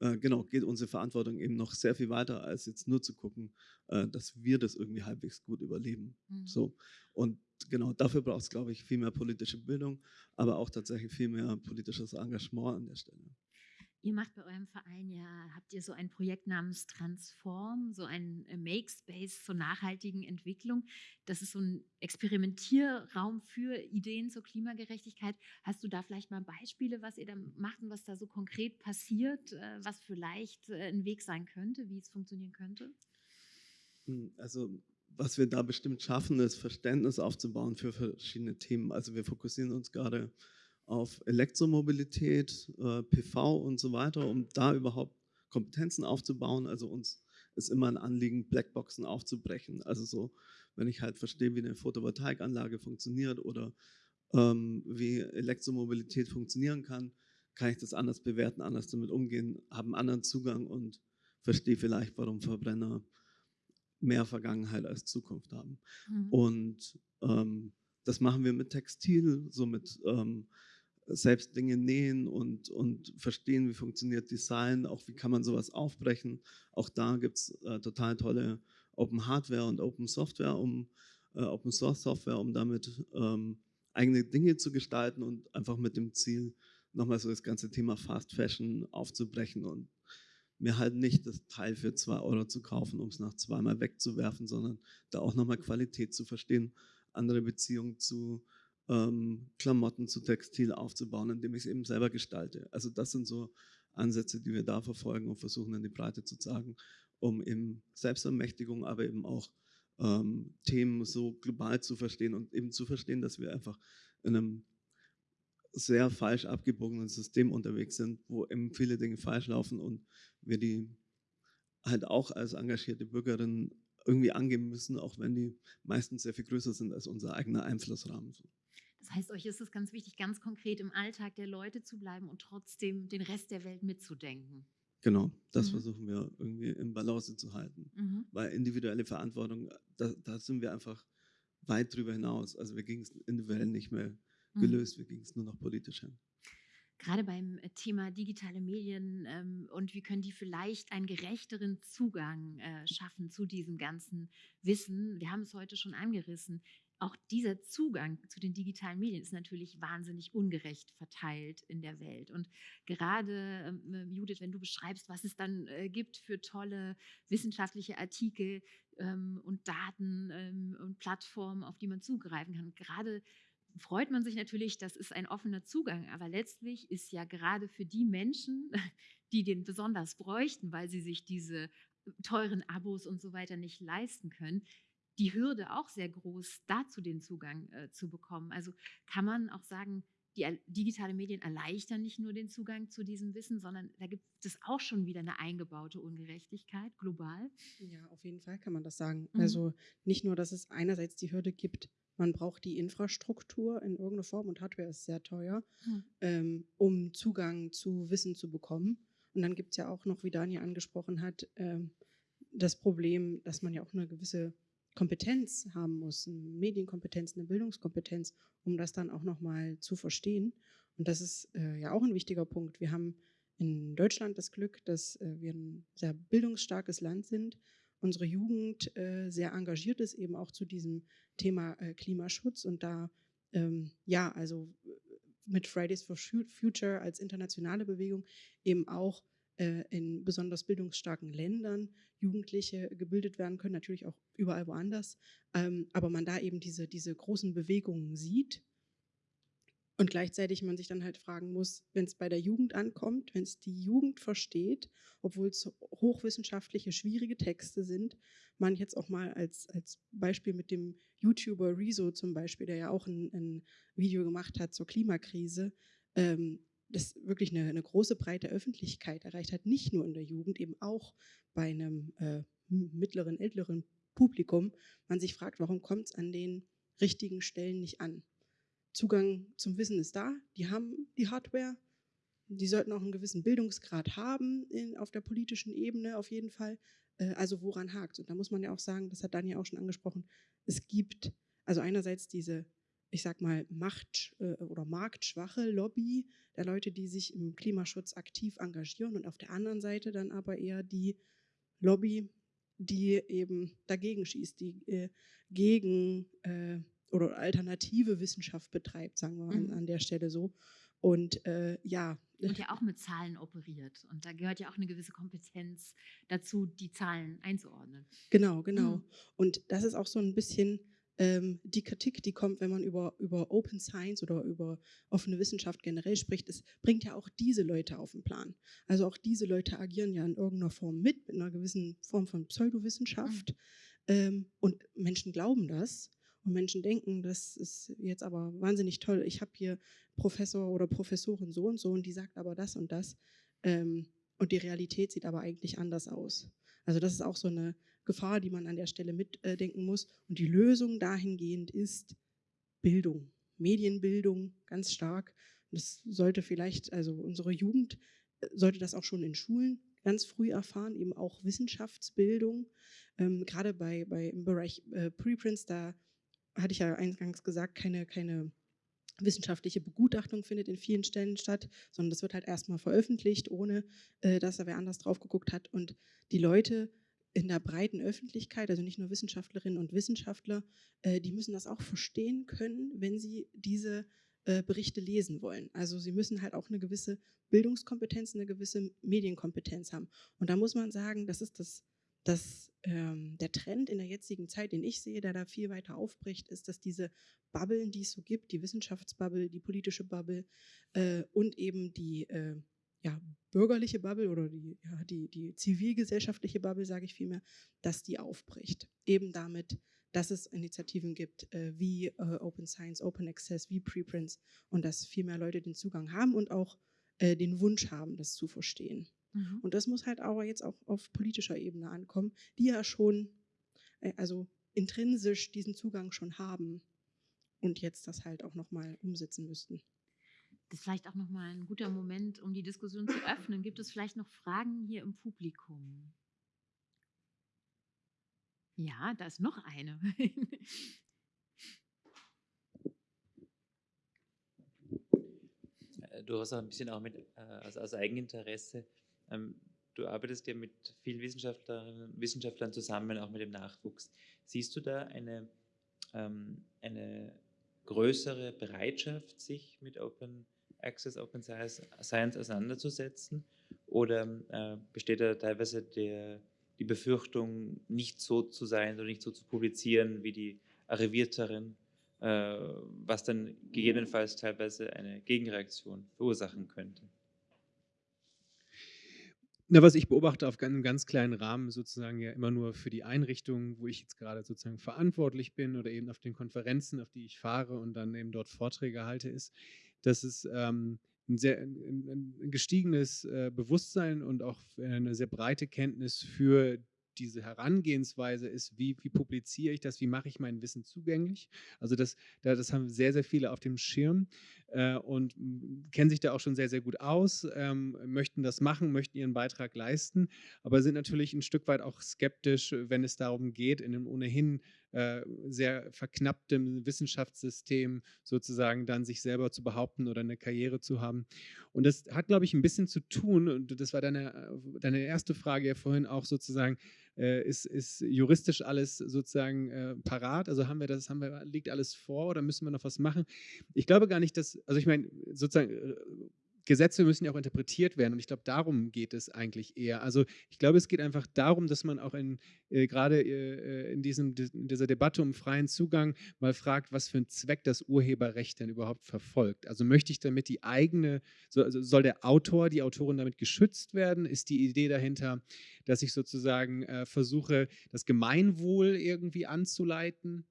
Speaker 5: äh, genau, geht unsere Verantwortung eben noch sehr viel weiter, als jetzt nur zu gucken, äh, dass wir das irgendwie halbwegs gut überleben. Mhm. So. Und genau dafür braucht es, glaube ich, viel mehr politische Bildung, aber auch tatsächlich viel mehr politisches Engagement an der Stelle.
Speaker 2: Ihr macht bei eurem Verein ja, habt ihr so ein Projekt namens Transform, so ein äh, Make-Space zur nachhaltigen Entwicklung. Das ist so ein Experimentierraum für Ideen zur Klimagerechtigkeit. Hast du da vielleicht mal Beispiele, was ihr da macht und was da so konkret passiert, äh, was vielleicht äh, ein Weg sein könnte, wie es funktionieren könnte?
Speaker 5: Hm, also was wir da bestimmt schaffen, ist Verständnis aufzubauen für verschiedene Themen. Also wir fokussieren uns gerade auf Elektromobilität, äh, PV und so weiter, um da überhaupt Kompetenzen aufzubauen. Also uns ist immer ein Anliegen, Blackboxen aufzubrechen. Also so, wenn ich halt verstehe, wie eine Photovoltaikanlage funktioniert oder ähm, wie Elektromobilität funktionieren kann, kann ich das anders bewerten, anders damit umgehen, habe einen anderen Zugang und verstehe vielleicht, warum Verbrenner mehr Vergangenheit als Zukunft haben. Mhm. Und ähm, das machen wir mit Textil, so mit ähm, selbst Dinge nähen und, und verstehen, wie funktioniert Design, auch wie kann man sowas aufbrechen. Auch da gibt es äh, total tolle Open Hardware und Open Software, um äh, Open Source Software, um damit ähm, eigene Dinge zu gestalten und einfach mit dem Ziel, nochmal so das ganze Thema Fast Fashion aufzubrechen und mir halt nicht das Teil für zwei Euro zu kaufen, um es nach zweimal wegzuwerfen, sondern da auch nochmal Qualität zu verstehen, andere Beziehungen zu ähm, Klamotten zu Textil aufzubauen, indem ich es eben selber gestalte. Also das sind so Ansätze, die wir da verfolgen und versuchen in die Breite zu sagen, um eben Selbstermächtigung, aber eben auch ähm, Themen so global zu verstehen und eben zu verstehen, dass wir einfach in einem sehr falsch abgebogenen System unterwegs sind, wo eben viele Dinge falsch laufen und wir die halt auch als engagierte Bürgerinnen irgendwie angeben müssen, auch wenn die meistens sehr viel größer sind als unser eigener Einflussrahmen.
Speaker 2: Das heißt, euch ist es ganz wichtig, ganz konkret im Alltag der Leute zu bleiben und trotzdem den Rest der Welt mitzudenken.
Speaker 5: Genau, das mhm. versuchen wir irgendwie im Balance zu halten. Mhm. Weil individuelle Verantwortung, da, da, sind wir einfach weit drüber hinaus. Also wir gingen es individuell nicht mehr mhm. gelöst, mhm. wir gingen es nur noch politisch hin
Speaker 2: gerade beim äh, Thema digitale Medien ähm, und wie können die vielleicht einen gerechteren Zugang äh, schaffen zu diesem ganzen Wissen. Wir haben es heute schon angerissen auch dieser Zugang zu den digitalen Medien ist natürlich wahnsinnig ungerecht verteilt in der Welt. Und gerade, ähm, äh, Judith, wenn du beschreibst, was es dann äh, gibt für tolle wissenschaftliche Artikel ähm, und Daten ähm, und Plattformen, auf die man zugreifen kann, gerade freut man sich natürlich, das ist ein offener Zugang, aber letztlich ist ja gerade für die Menschen, die den besonders bräuchten, weil sie sich diese teuren Abos und so weiter nicht leisten können, die Hürde auch sehr groß, dazu den Zugang äh, zu bekommen. Also kann man auch sagen, die digitale Medien erleichtern nicht nur den Zugang zu diesem Wissen, sondern da gibt es auch schon wieder eine eingebaute Ungerechtigkeit global.
Speaker 4: Ja, auf jeden Fall kann man das sagen. Mhm. Also nicht nur, dass es einerseits die Hürde gibt, man braucht die Infrastruktur in irgendeiner Form und Hardware ist sehr teuer, mhm. ähm, um Zugang zu Wissen zu bekommen. Und dann gibt es ja auch noch, wie Daniel angesprochen hat, ähm, das Problem, dass man ja auch eine gewisse Kompetenz haben muss, eine Medienkompetenz, eine Bildungskompetenz, um das dann auch nochmal zu verstehen. Und das ist äh, ja auch ein wichtiger Punkt. Wir haben in Deutschland das Glück, dass äh, wir ein sehr bildungsstarkes Land sind. Unsere Jugend äh, sehr engagiert ist, eben auch zu diesem Thema äh, Klimaschutz und da, ähm, ja, also äh, mit Fridays for Future als internationale Bewegung eben auch in besonders bildungsstarken Ländern Jugendliche gebildet werden können, natürlich auch überall woanders, ähm, aber man da eben diese, diese großen Bewegungen sieht und gleichzeitig man sich dann halt fragen muss, wenn es bei der Jugend ankommt, wenn es die Jugend versteht, obwohl es hochwissenschaftliche, schwierige Texte sind, man jetzt auch mal als, als Beispiel mit dem YouTuber Rezo zum Beispiel, der ja auch ein, ein Video gemacht hat zur Klimakrise, ähm, das wirklich eine, eine, große breite Öffentlichkeit erreicht hat, nicht nur in der Jugend, eben auch bei einem äh, mittleren, älteren Publikum, man sich fragt, warum kommt es an den richtigen Stellen nicht an? Zugang zum Wissen ist da, die haben die Hardware, die sollten auch einen gewissen Bildungsgrad haben in, auf der politischen Ebene auf jeden Fall. Äh, also woran hakt Und da muss man ja auch sagen, das hat Daniel auch schon angesprochen, es gibt also einerseits diese ich sag mal, Macht- äh, oder marktschwache Lobby der Leute, die sich im Klimaschutz aktiv engagieren und auf der anderen Seite dann aber eher die Lobby, die eben dagegen schießt, die äh, gegen äh, oder alternative Wissenschaft betreibt, sagen wir mhm. an, an, der Stelle so. Und äh, ja.
Speaker 2: Und ja auch mit Zahlen operiert. Und da gehört ja auch eine gewisse Kompetenz dazu, die Zahlen einzuordnen.
Speaker 4: Genau, genau. Mhm. Und das ist auch so ein bisschen ähm, die Kritik, die kommt, wenn man über, über Open Science oder über offene Wissenschaft generell spricht, es bringt ja auch diese Leute auf den Plan. Also auch diese Leute agieren ja in irgendeiner Form mit, mit einer gewissen Form von Pseudowissenschaft. Mhm. Ähm, und Menschen glauben das. Und Menschen denken, das ist jetzt aber wahnsinnig toll. Ich habe hier Professor oder Professorin so und so und die sagt aber das und das. Ähm, und die Realität sieht aber eigentlich anders aus. Also das ist auch so eine Gefahr, die man an der Stelle mitdenken muss. Und die Lösung dahingehend ist Bildung, Medienbildung ganz stark. Das sollte vielleicht, also unsere Jugend äh, sollte das auch schon in Schulen ganz früh erfahren, eben auch Wissenschaftsbildung. Ähm, gerade bei, bei im Bereich äh, Preprints, da hatte ich ja eingangs gesagt, keine, keine wissenschaftliche Begutachtung findet in vielen Stellen statt, sondern das wird halt erstmal veröffentlicht, ohne äh, dass da wer anders drauf geguckt hat. Und die Leute in der breiten Öffentlichkeit, also nicht nur Wissenschaftlerinnen und Wissenschaftler, äh, die müssen das auch verstehen können, wenn sie diese äh, Berichte lesen wollen. Also sie müssen halt auch eine gewisse Bildungskompetenz, eine gewisse Medienkompetenz haben. Und da muss man sagen, das ist das, das ähm, der Trend in der jetzigen Zeit, den ich sehe, der da viel weiter aufbricht, ist, dass diese Bubblen, die es so gibt, die Wissenschaftsbubble, die politische Bubble äh, und eben die äh, ja, bürgerliche Bubble oder die, ja, die, die zivilgesellschaftliche Bubble, sage ich vielmehr, dass die aufbricht. Eben damit, dass es Initiativen gibt äh, wie äh, Open Science, Open Access, wie Preprints und dass viel mehr Leute den Zugang haben und auch äh, den Wunsch haben, das zu verstehen. Mhm. Und das muss halt aber jetzt auch auf politischer Ebene ankommen, die ja schon, äh, also intrinsisch diesen Zugang schon haben und jetzt das halt auch nochmal umsetzen müssten.
Speaker 2: Das ist vielleicht auch nochmal ein guter Moment, um die Diskussion zu öffnen. Gibt es vielleicht noch Fragen hier im Publikum? Ja, da ist noch eine.
Speaker 7: Äh, du hast auch ein bisschen auch mit, äh, also aus Eigeninteresse, ähm, du arbeitest ja mit vielen Wissenschaftlerinnen Wissenschaftlern zusammen, auch mit dem Nachwuchs. Siehst du da eine, ähm, eine größere Bereitschaft, sich mit Open Access Open Science auseinanderzusetzen? Oder äh, besteht da teilweise der, die Befürchtung, nicht so zu sein oder nicht so zu publizieren wie die Arrivierteren, äh, was dann gegebenenfalls teilweise eine Gegenreaktion verursachen könnte?
Speaker 6: Na, was ich beobachte auf einem ganz kleinen Rahmen, sozusagen ja immer nur für die Einrichtung, wo ich jetzt gerade sozusagen verantwortlich bin oder eben auf den Konferenzen, auf die ich fahre und dann eben dort Vorträge halte, ist, dass es ähm, ein sehr ein, ein gestiegenes äh, Bewusstsein und auch eine sehr breite Kenntnis für diese Herangehensweise ist, wie, wie publiziere ich das, wie mache ich mein Wissen zugänglich. Also das, das haben sehr, sehr viele auf dem Schirm äh, und kennen sich da auch schon sehr, sehr gut aus, ähm, möchten das machen, möchten ihren Beitrag leisten, aber sind natürlich ein Stück weit auch skeptisch, wenn es darum geht, in einem ohnehin äh, sehr verknapptem Wissenschaftssystem sozusagen dann sich selber zu behaupten oder eine Karriere zu haben. Und das hat, glaube ich, ein bisschen zu tun, und das war deine, deine erste Frage ja vorhin auch sozusagen, äh, ist, ist juristisch alles sozusagen äh, parat? Also haben wir das, haben wir, liegt alles vor oder müssen wir noch was machen? Ich glaube gar nicht, dass, also ich meine, sozusagen äh, Gesetze müssen ja auch interpretiert werden und ich glaube, darum geht es eigentlich eher. Also ich glaube, es geht einfach darum, dass man auch in, äh, gerade äh, in, diesem, in dieser Debatte um freien Zugang mal fragt, was für einen Zweck das Urheberrecht denn überhaupt verfolgt. Also möchte ich damit die eigene, so, also soll der Autor, die Autorin damit geschützt werden? Ist die Idee dahinter, dass ich sozusagen äh, versuche, das Gemeinwohl irgendwie anzuleiten?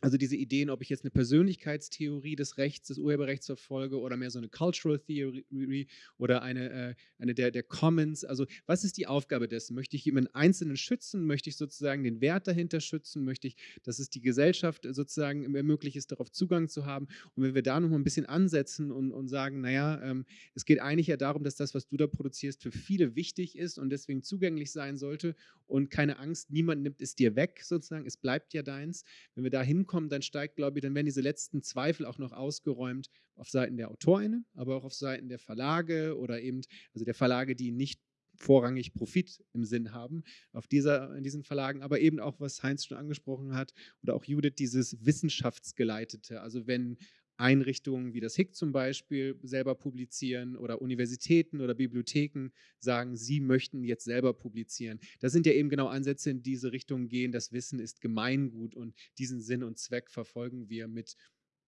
Speaker 6: Also diese Ideen, ob ich jetzt eine Persönlichkeitstheorie des Rechts, des Urheberrechts verfolge oder mehr so eine Cultural Theory oder eine, äh, eine der, der Commons. Also was ist die Aufgabe dessen? Möchte ich jemanden Einzelnen schützen? Möchte ich sozusagen den Wert dahinter schützen? Möchte ich, dass es die Gesellschaft sozusagen ermöglicht ist, darauf Zugang zu haben? Und wenn wir da noch mal ein bisschen ansetzen und, und sagen, naja, ähm, es geht eigentlich ja darum, dass das, was du da produzierst, für viele wichtig ist und deswegen zugänglich sein sollte und keine Angst, niemand nimmt es dir weg sozusagen, es bleibt ja deins. Wenn wir da hinkommen, ankommen, dann steigt, glaube ich, dann werden diese letzten Zweifel auch noch ausgeräumt auf Seiten der AutorInnen, aber auch auf Seiten der Verlage oder eben, also der Verlage, die nicht vorrangig Profit im Sinn haben auf dieser, in diesen Verlagen, aber eben auch, was Heinz schon angesprochen hat oder auch Judith, dieses Wissenschaftsgeleitete. Also wenn Einrichtungen wie das HIC zum Beispiel selber publizieren oder Universitäten oder Bibliotheken sagen, sie möchten jetzt selber publizieren. Das sind ja eben genau Ansätze in diese Richtung gehen. Das Wissen ist Gemeingut und diesen Sinn und Zweck verfolgen wir mit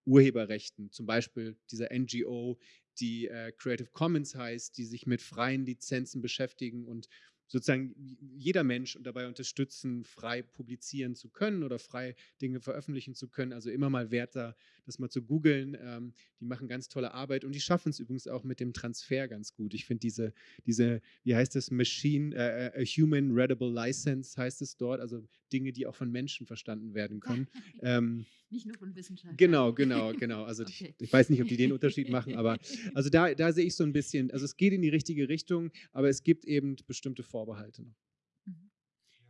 Speaker 6: Urheberrechten, zum Beispiel dieser NGO, die äh, Creative Commons heißt, die sich mit freien Lizenzen beschäftigen und sozusagen jeder Mensch dabei unterstützen, frei publizieren zu können oder frei Dinge veröffentlichen zu können. Also immer mal wert da, das mal zu googeln. Ähm, die machen ganz tolle Arbeit und die schaffen es übrigens auch mit dem Transfer ganz gut. Ich finde diese, diese, wie heißt das, Machine, äh, äh Human Readable License heißt es dort, also Dinge, die auch von Menschen verstanden werden können. ähm,
Speaker 2: nicht nur von Wissenschaftlern.
Speaker 6: Genau, genau, genau. Also okay. ich, ich, weiß nicht, ob die den Unterschied machen, aber also da, da sehe ich so ein bisschen, also es geht in die richtige Richtung, aber es gibt eben bestimmte Vorbehalte noch.
Speaker 3: Mhm.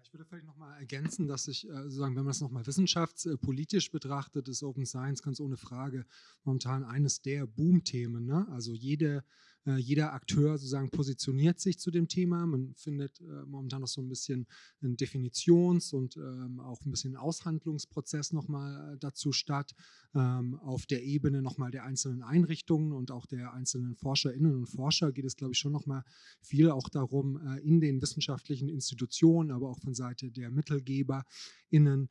Speaker 3: Ich würde vielleicht nochmal ergänzen, dass ich äh, sozusagen, wenn man es nochmal wissenschaftspolitisch betrachtet, ist Open Science ganz ohne Frage momentan eines der Boom-Themen. Ne? Also jede äh, jeder Akteur sozusagen positioniert sich zu dem Thema. Man findet äh, momentan noch so ein bisschen einen Definitions- und ähm, auch ein bisschen Aushandlungsprozess nochmal äh, dazu statt. Ähm, auf der Ebene nochmal der einzelnen Einrichtungen und auch der einzelnen Forscherinnen und Forscher geht es, glaube ich, schon nochmal viel auch darum, in den wissenschaftlichen Institutionen, aber auch von Seite der MittelgeberInnen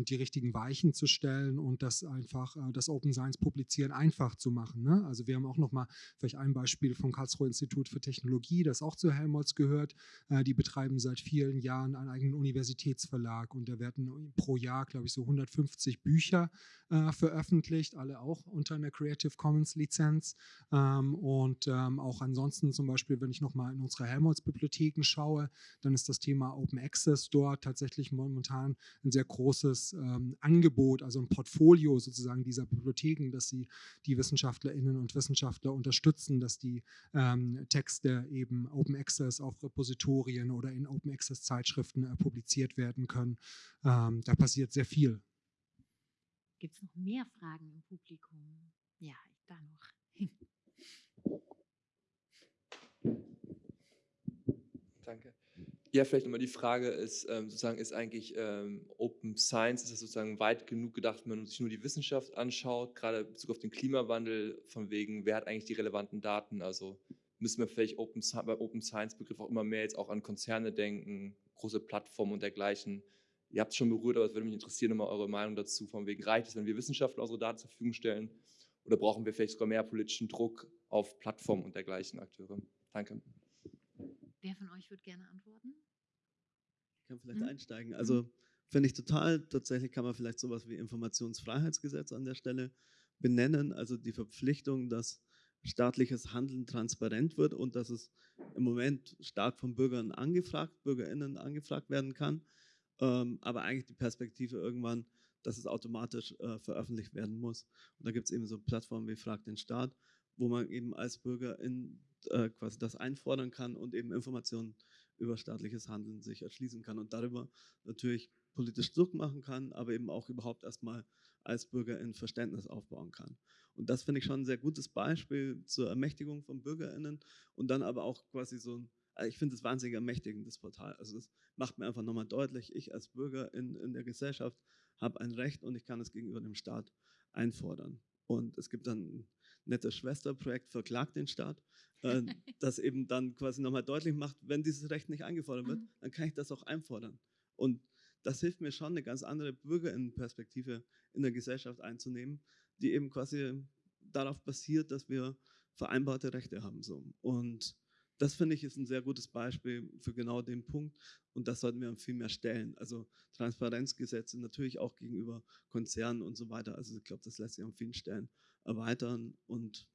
Speaker 3: die richtigen Weichen zu stellen und das einfach, das Open Science Publizieren einfach zu machen. Ne? Also wir haben auch nochmal vielleicht ein Beispiel Beispiel vom Karlsruher Institut für Technologie, das auch zu Helmholtz gehört. Äh, die betreiben seit vielen Jahren einen eigenen Universitätsverlag und da werden pro Jahr, glaube ich, so 150 Bücher äh, veröffentlicht, alle auch unter einer Creative Commons Lizenz. Ähm, und ähm, auch ansonsten zum Beispiel, wenn ich nochmal in unsere Helmholtz-Bibliotheken schaue, dann ist das Thema Open Access dort tatsächlich momentan ein sehr großes ähm, Angebot, also ein Portfolio sozusagen dieser Bibliotheken, dass sie die Wissenschaftlerinnen und Wissenschaftler unterstützen, dass die ähm, Texte eben Open Access auf Repositorien oder in Open Access Zeitschriften äh, publiziert werden können. Ähm, da passiert sehr viel.
Speaker 2: Gibt es noch mehr Fragen im Publikum? Ja, da noch.
Speaker 8: Ja, vielleicht nochmal die Frage ist, ähm, sozusagen ist eigentlich ähm, Open Science, ist das sozusagen weit genug gedacht, wenn man sich nur die Wissenschaft anschaut, gerade in Bezug auf den Klimawandel, von wegen, wer hat eigentlich die relevanten Daten? Also müssen wir vielleicht Open, beim Open Science Begriff auch immer mehr jetzt auch an Konzerne denken, große Plattformen und dergleichen. Ihr habt es schon berührt, aber es würde mich interessieren, nochmal eure Meinung dazu, von wegen, reicht es, wenn wir Wissenschaftler unsere Daten zur Verfügung stellen oder brauchen wir vielleicht sogar mehr politischen Druck auf Plattformen und dergleichen Akteure? Danke.
Speaker 2: Wer von euch würde gerne antworten?
Speaker 5: Kann vielleicht hm? einsteigen. Also finde ich total, tatsächlich kann man vielleicht sowas wie Informationsfreiheitsgesetz an der Stelle benennen, also die Verpflichtung, dass staatliches Handeln transparent wird und dass es im Moment stark von Bürgern angefragt, BürgerInnen angefragt werden kann, ähm, aber eigentlich die Perspektive irgendwann, dass es automatisch äh, veröffentlicht werden muss. Und da gibt es eben so Plattformen wie Frag den Staat, wo man eben als Bürger in äh, quasi das einfordern kann und eben Informationen über staatliches Handeln sich erschließen kann und darüber natürlich politisch Druck machen kann, aber eben auch überhaupt erstmal als Bürger ein Verständnis aufbauen kann. Und das finde ich schon ein sehr gutes Beispiel zur Ermächtigung von BürgerInnen und dann aber auch quasi so ein, also ich finde es wahnsinnig ermächtigend, das Portal. Also das macht mir einfach nochmal deutlich, ich als Bürger in, in der Gesellschaft habe ein Recht und ich kann es gegenüber dem Staat einfordern. Und es gibt dann nettes Schwesterprojekt Verklagt den Staat, äh, das eben dann quasi nochmal deutlich macht, wenn dieses Recht nicht eingefordert wird, mhm. dann kann ich das auch einfordern. Und das hilft mir schon, eine ganz andere Bürgerinnenperspektive in der Gesellschaft einzunehmen, die eben quasi darauf basiert, dass wir vereinbarte Rechte haben. So. Und das finde ich ist ein sehr gutes Beispiel für genau den Punkt und das sollten wir viel mehr stellen. Also Transparenzgesetze natürlich auch gegenüber Konzernen und so weiter. Also ich glaube, das lässt sich an vielen Stellen erweitern und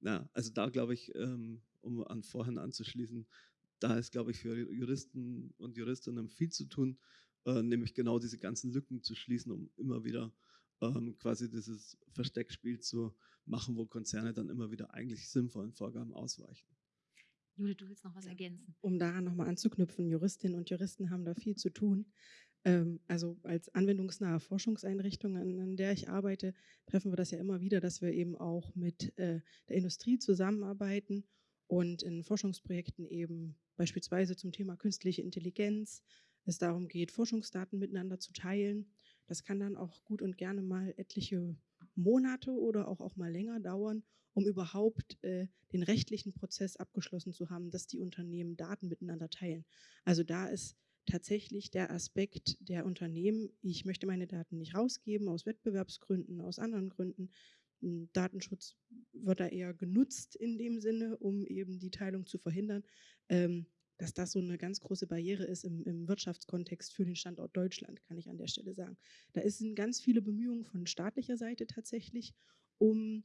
Speaker 5: na, also da glaube ich, ähm, um an vorhin anzuschließen, da ist, glaube ich, für Juristen und Juristinnen viel zu tun, äh, nämlich genau diese ganzen Lücken zu schließen, um immer wieder ähm, quasi dieses Versteckspiel zu machen, wo Konzerne dann immer wieder eigentlich sinnvollen Vorgaben ausweichen.
Speaker 2: Judith, du willst noch was ergänzen?
Speaker 4: Um daran nochmal anzuknüpfen, Juristinnen und Juristen haben da viel zu tun. Ähm, also als anwendungsnahe Forschungseinrichtung, an, der ich arbeite, treffen wir das ja immer wieder, dass wir eben auch mit äh, der Industrie zusammenarbeiten und in Forschungsprojekten eben beispielsweise zum Thema künstliche Intelligenz es darum geht, Forschungsdaten miteinander zu teilen. Das kann dann auch gut und gerne mal etliche Monate oder auch, auch mal länger dauern, um überhaupt äh, den rechtlichen Prozess abgeschlossen zu haben, dass die Unternehmen Daten miteinander teilen. Also da ist tatsächlich der Aspekt der Unternehmen, ich möchte meine Daten nicht rausgeben aus Wettbewerbsgründen, aus anderen Gründen. Hm, Datenschutz wird da eher genutzt in dem Sinne, um eben die Teilung zu verhindern, ähm, dass das so eine ganz große Barriere ist im, im, Wirtschaftskontext für den Standort Deutschland, kann ich an der Stelle sagen. Da sind ganz viele Bemühungen von staatlicher Seite tatsächlich, um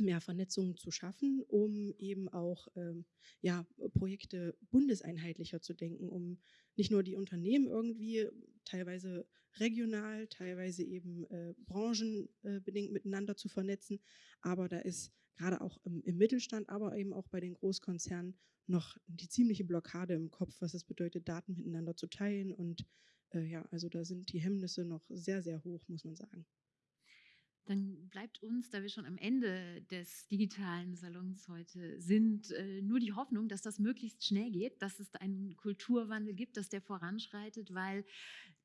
Speaker 4: mehr Vernetzungen zu schaffen, um eben auch ähm, ja, Projekte bundeseinheitlicher zu denken, um nicht nur die Unternehmen irgendwie teilweise regional, teilweise eben äh, branchenbedingt miteinander zu vernetzen, aber da ist gerade auch im, im, Mittelstand, aber eben auch bei den Großkonzernen noch die ziemliche Blockade im Kopf, was es bedeutet, Daten miteinander zu teilen und äh, ja, also da sind die Hemmnisse noch sehr, sehr hoch, muss man sagen.
Speaker 2: Dann bleibt uns, da wir schon am Ende des digitalen Salons heute sind, äh, nur die Hoffnung, dass das möglichst schnell geht, dass es einen Kulturwandel gibt, dass der voranschreitet, weil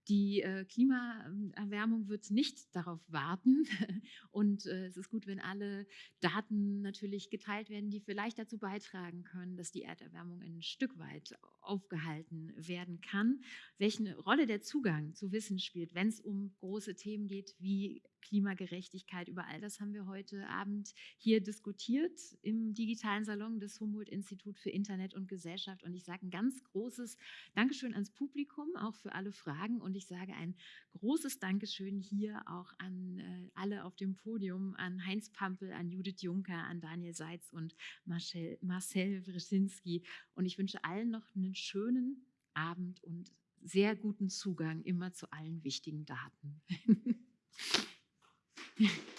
Speaker 2: die äh, Klimaerwärmung wird nicht darauf warten. Und äh, es ist gut, wenn alle Daten natürlich geteilt werden, die vielleicht dazu beitragen können, dass die Erderwärmung ein Stück weit aufgehalten werden kann. Welche Rolle der Zugang zu Wissen spielt, wenn es um große Themen geht wie Klimagerechtigkeit, über all das haben wir heute Abend hier diskutiert im digitalen Salon des Humboldt-Institut für Internet und Gesellschaft. Und ich sage ein ganz großes Dankeschön ans Publikum, auch für alle Fragen. Und ich sage ein großes Dankeschön hier auch an äh, alle auf dem Podium, an Heinz Pampel, an Judith Juncker, an Daniel Seitz und Marcel, Marcel Wrzynski. Und ich wünsche allen noch einen schönen Abend und sehr guten Zugang immer zu allen wichtigen Daten.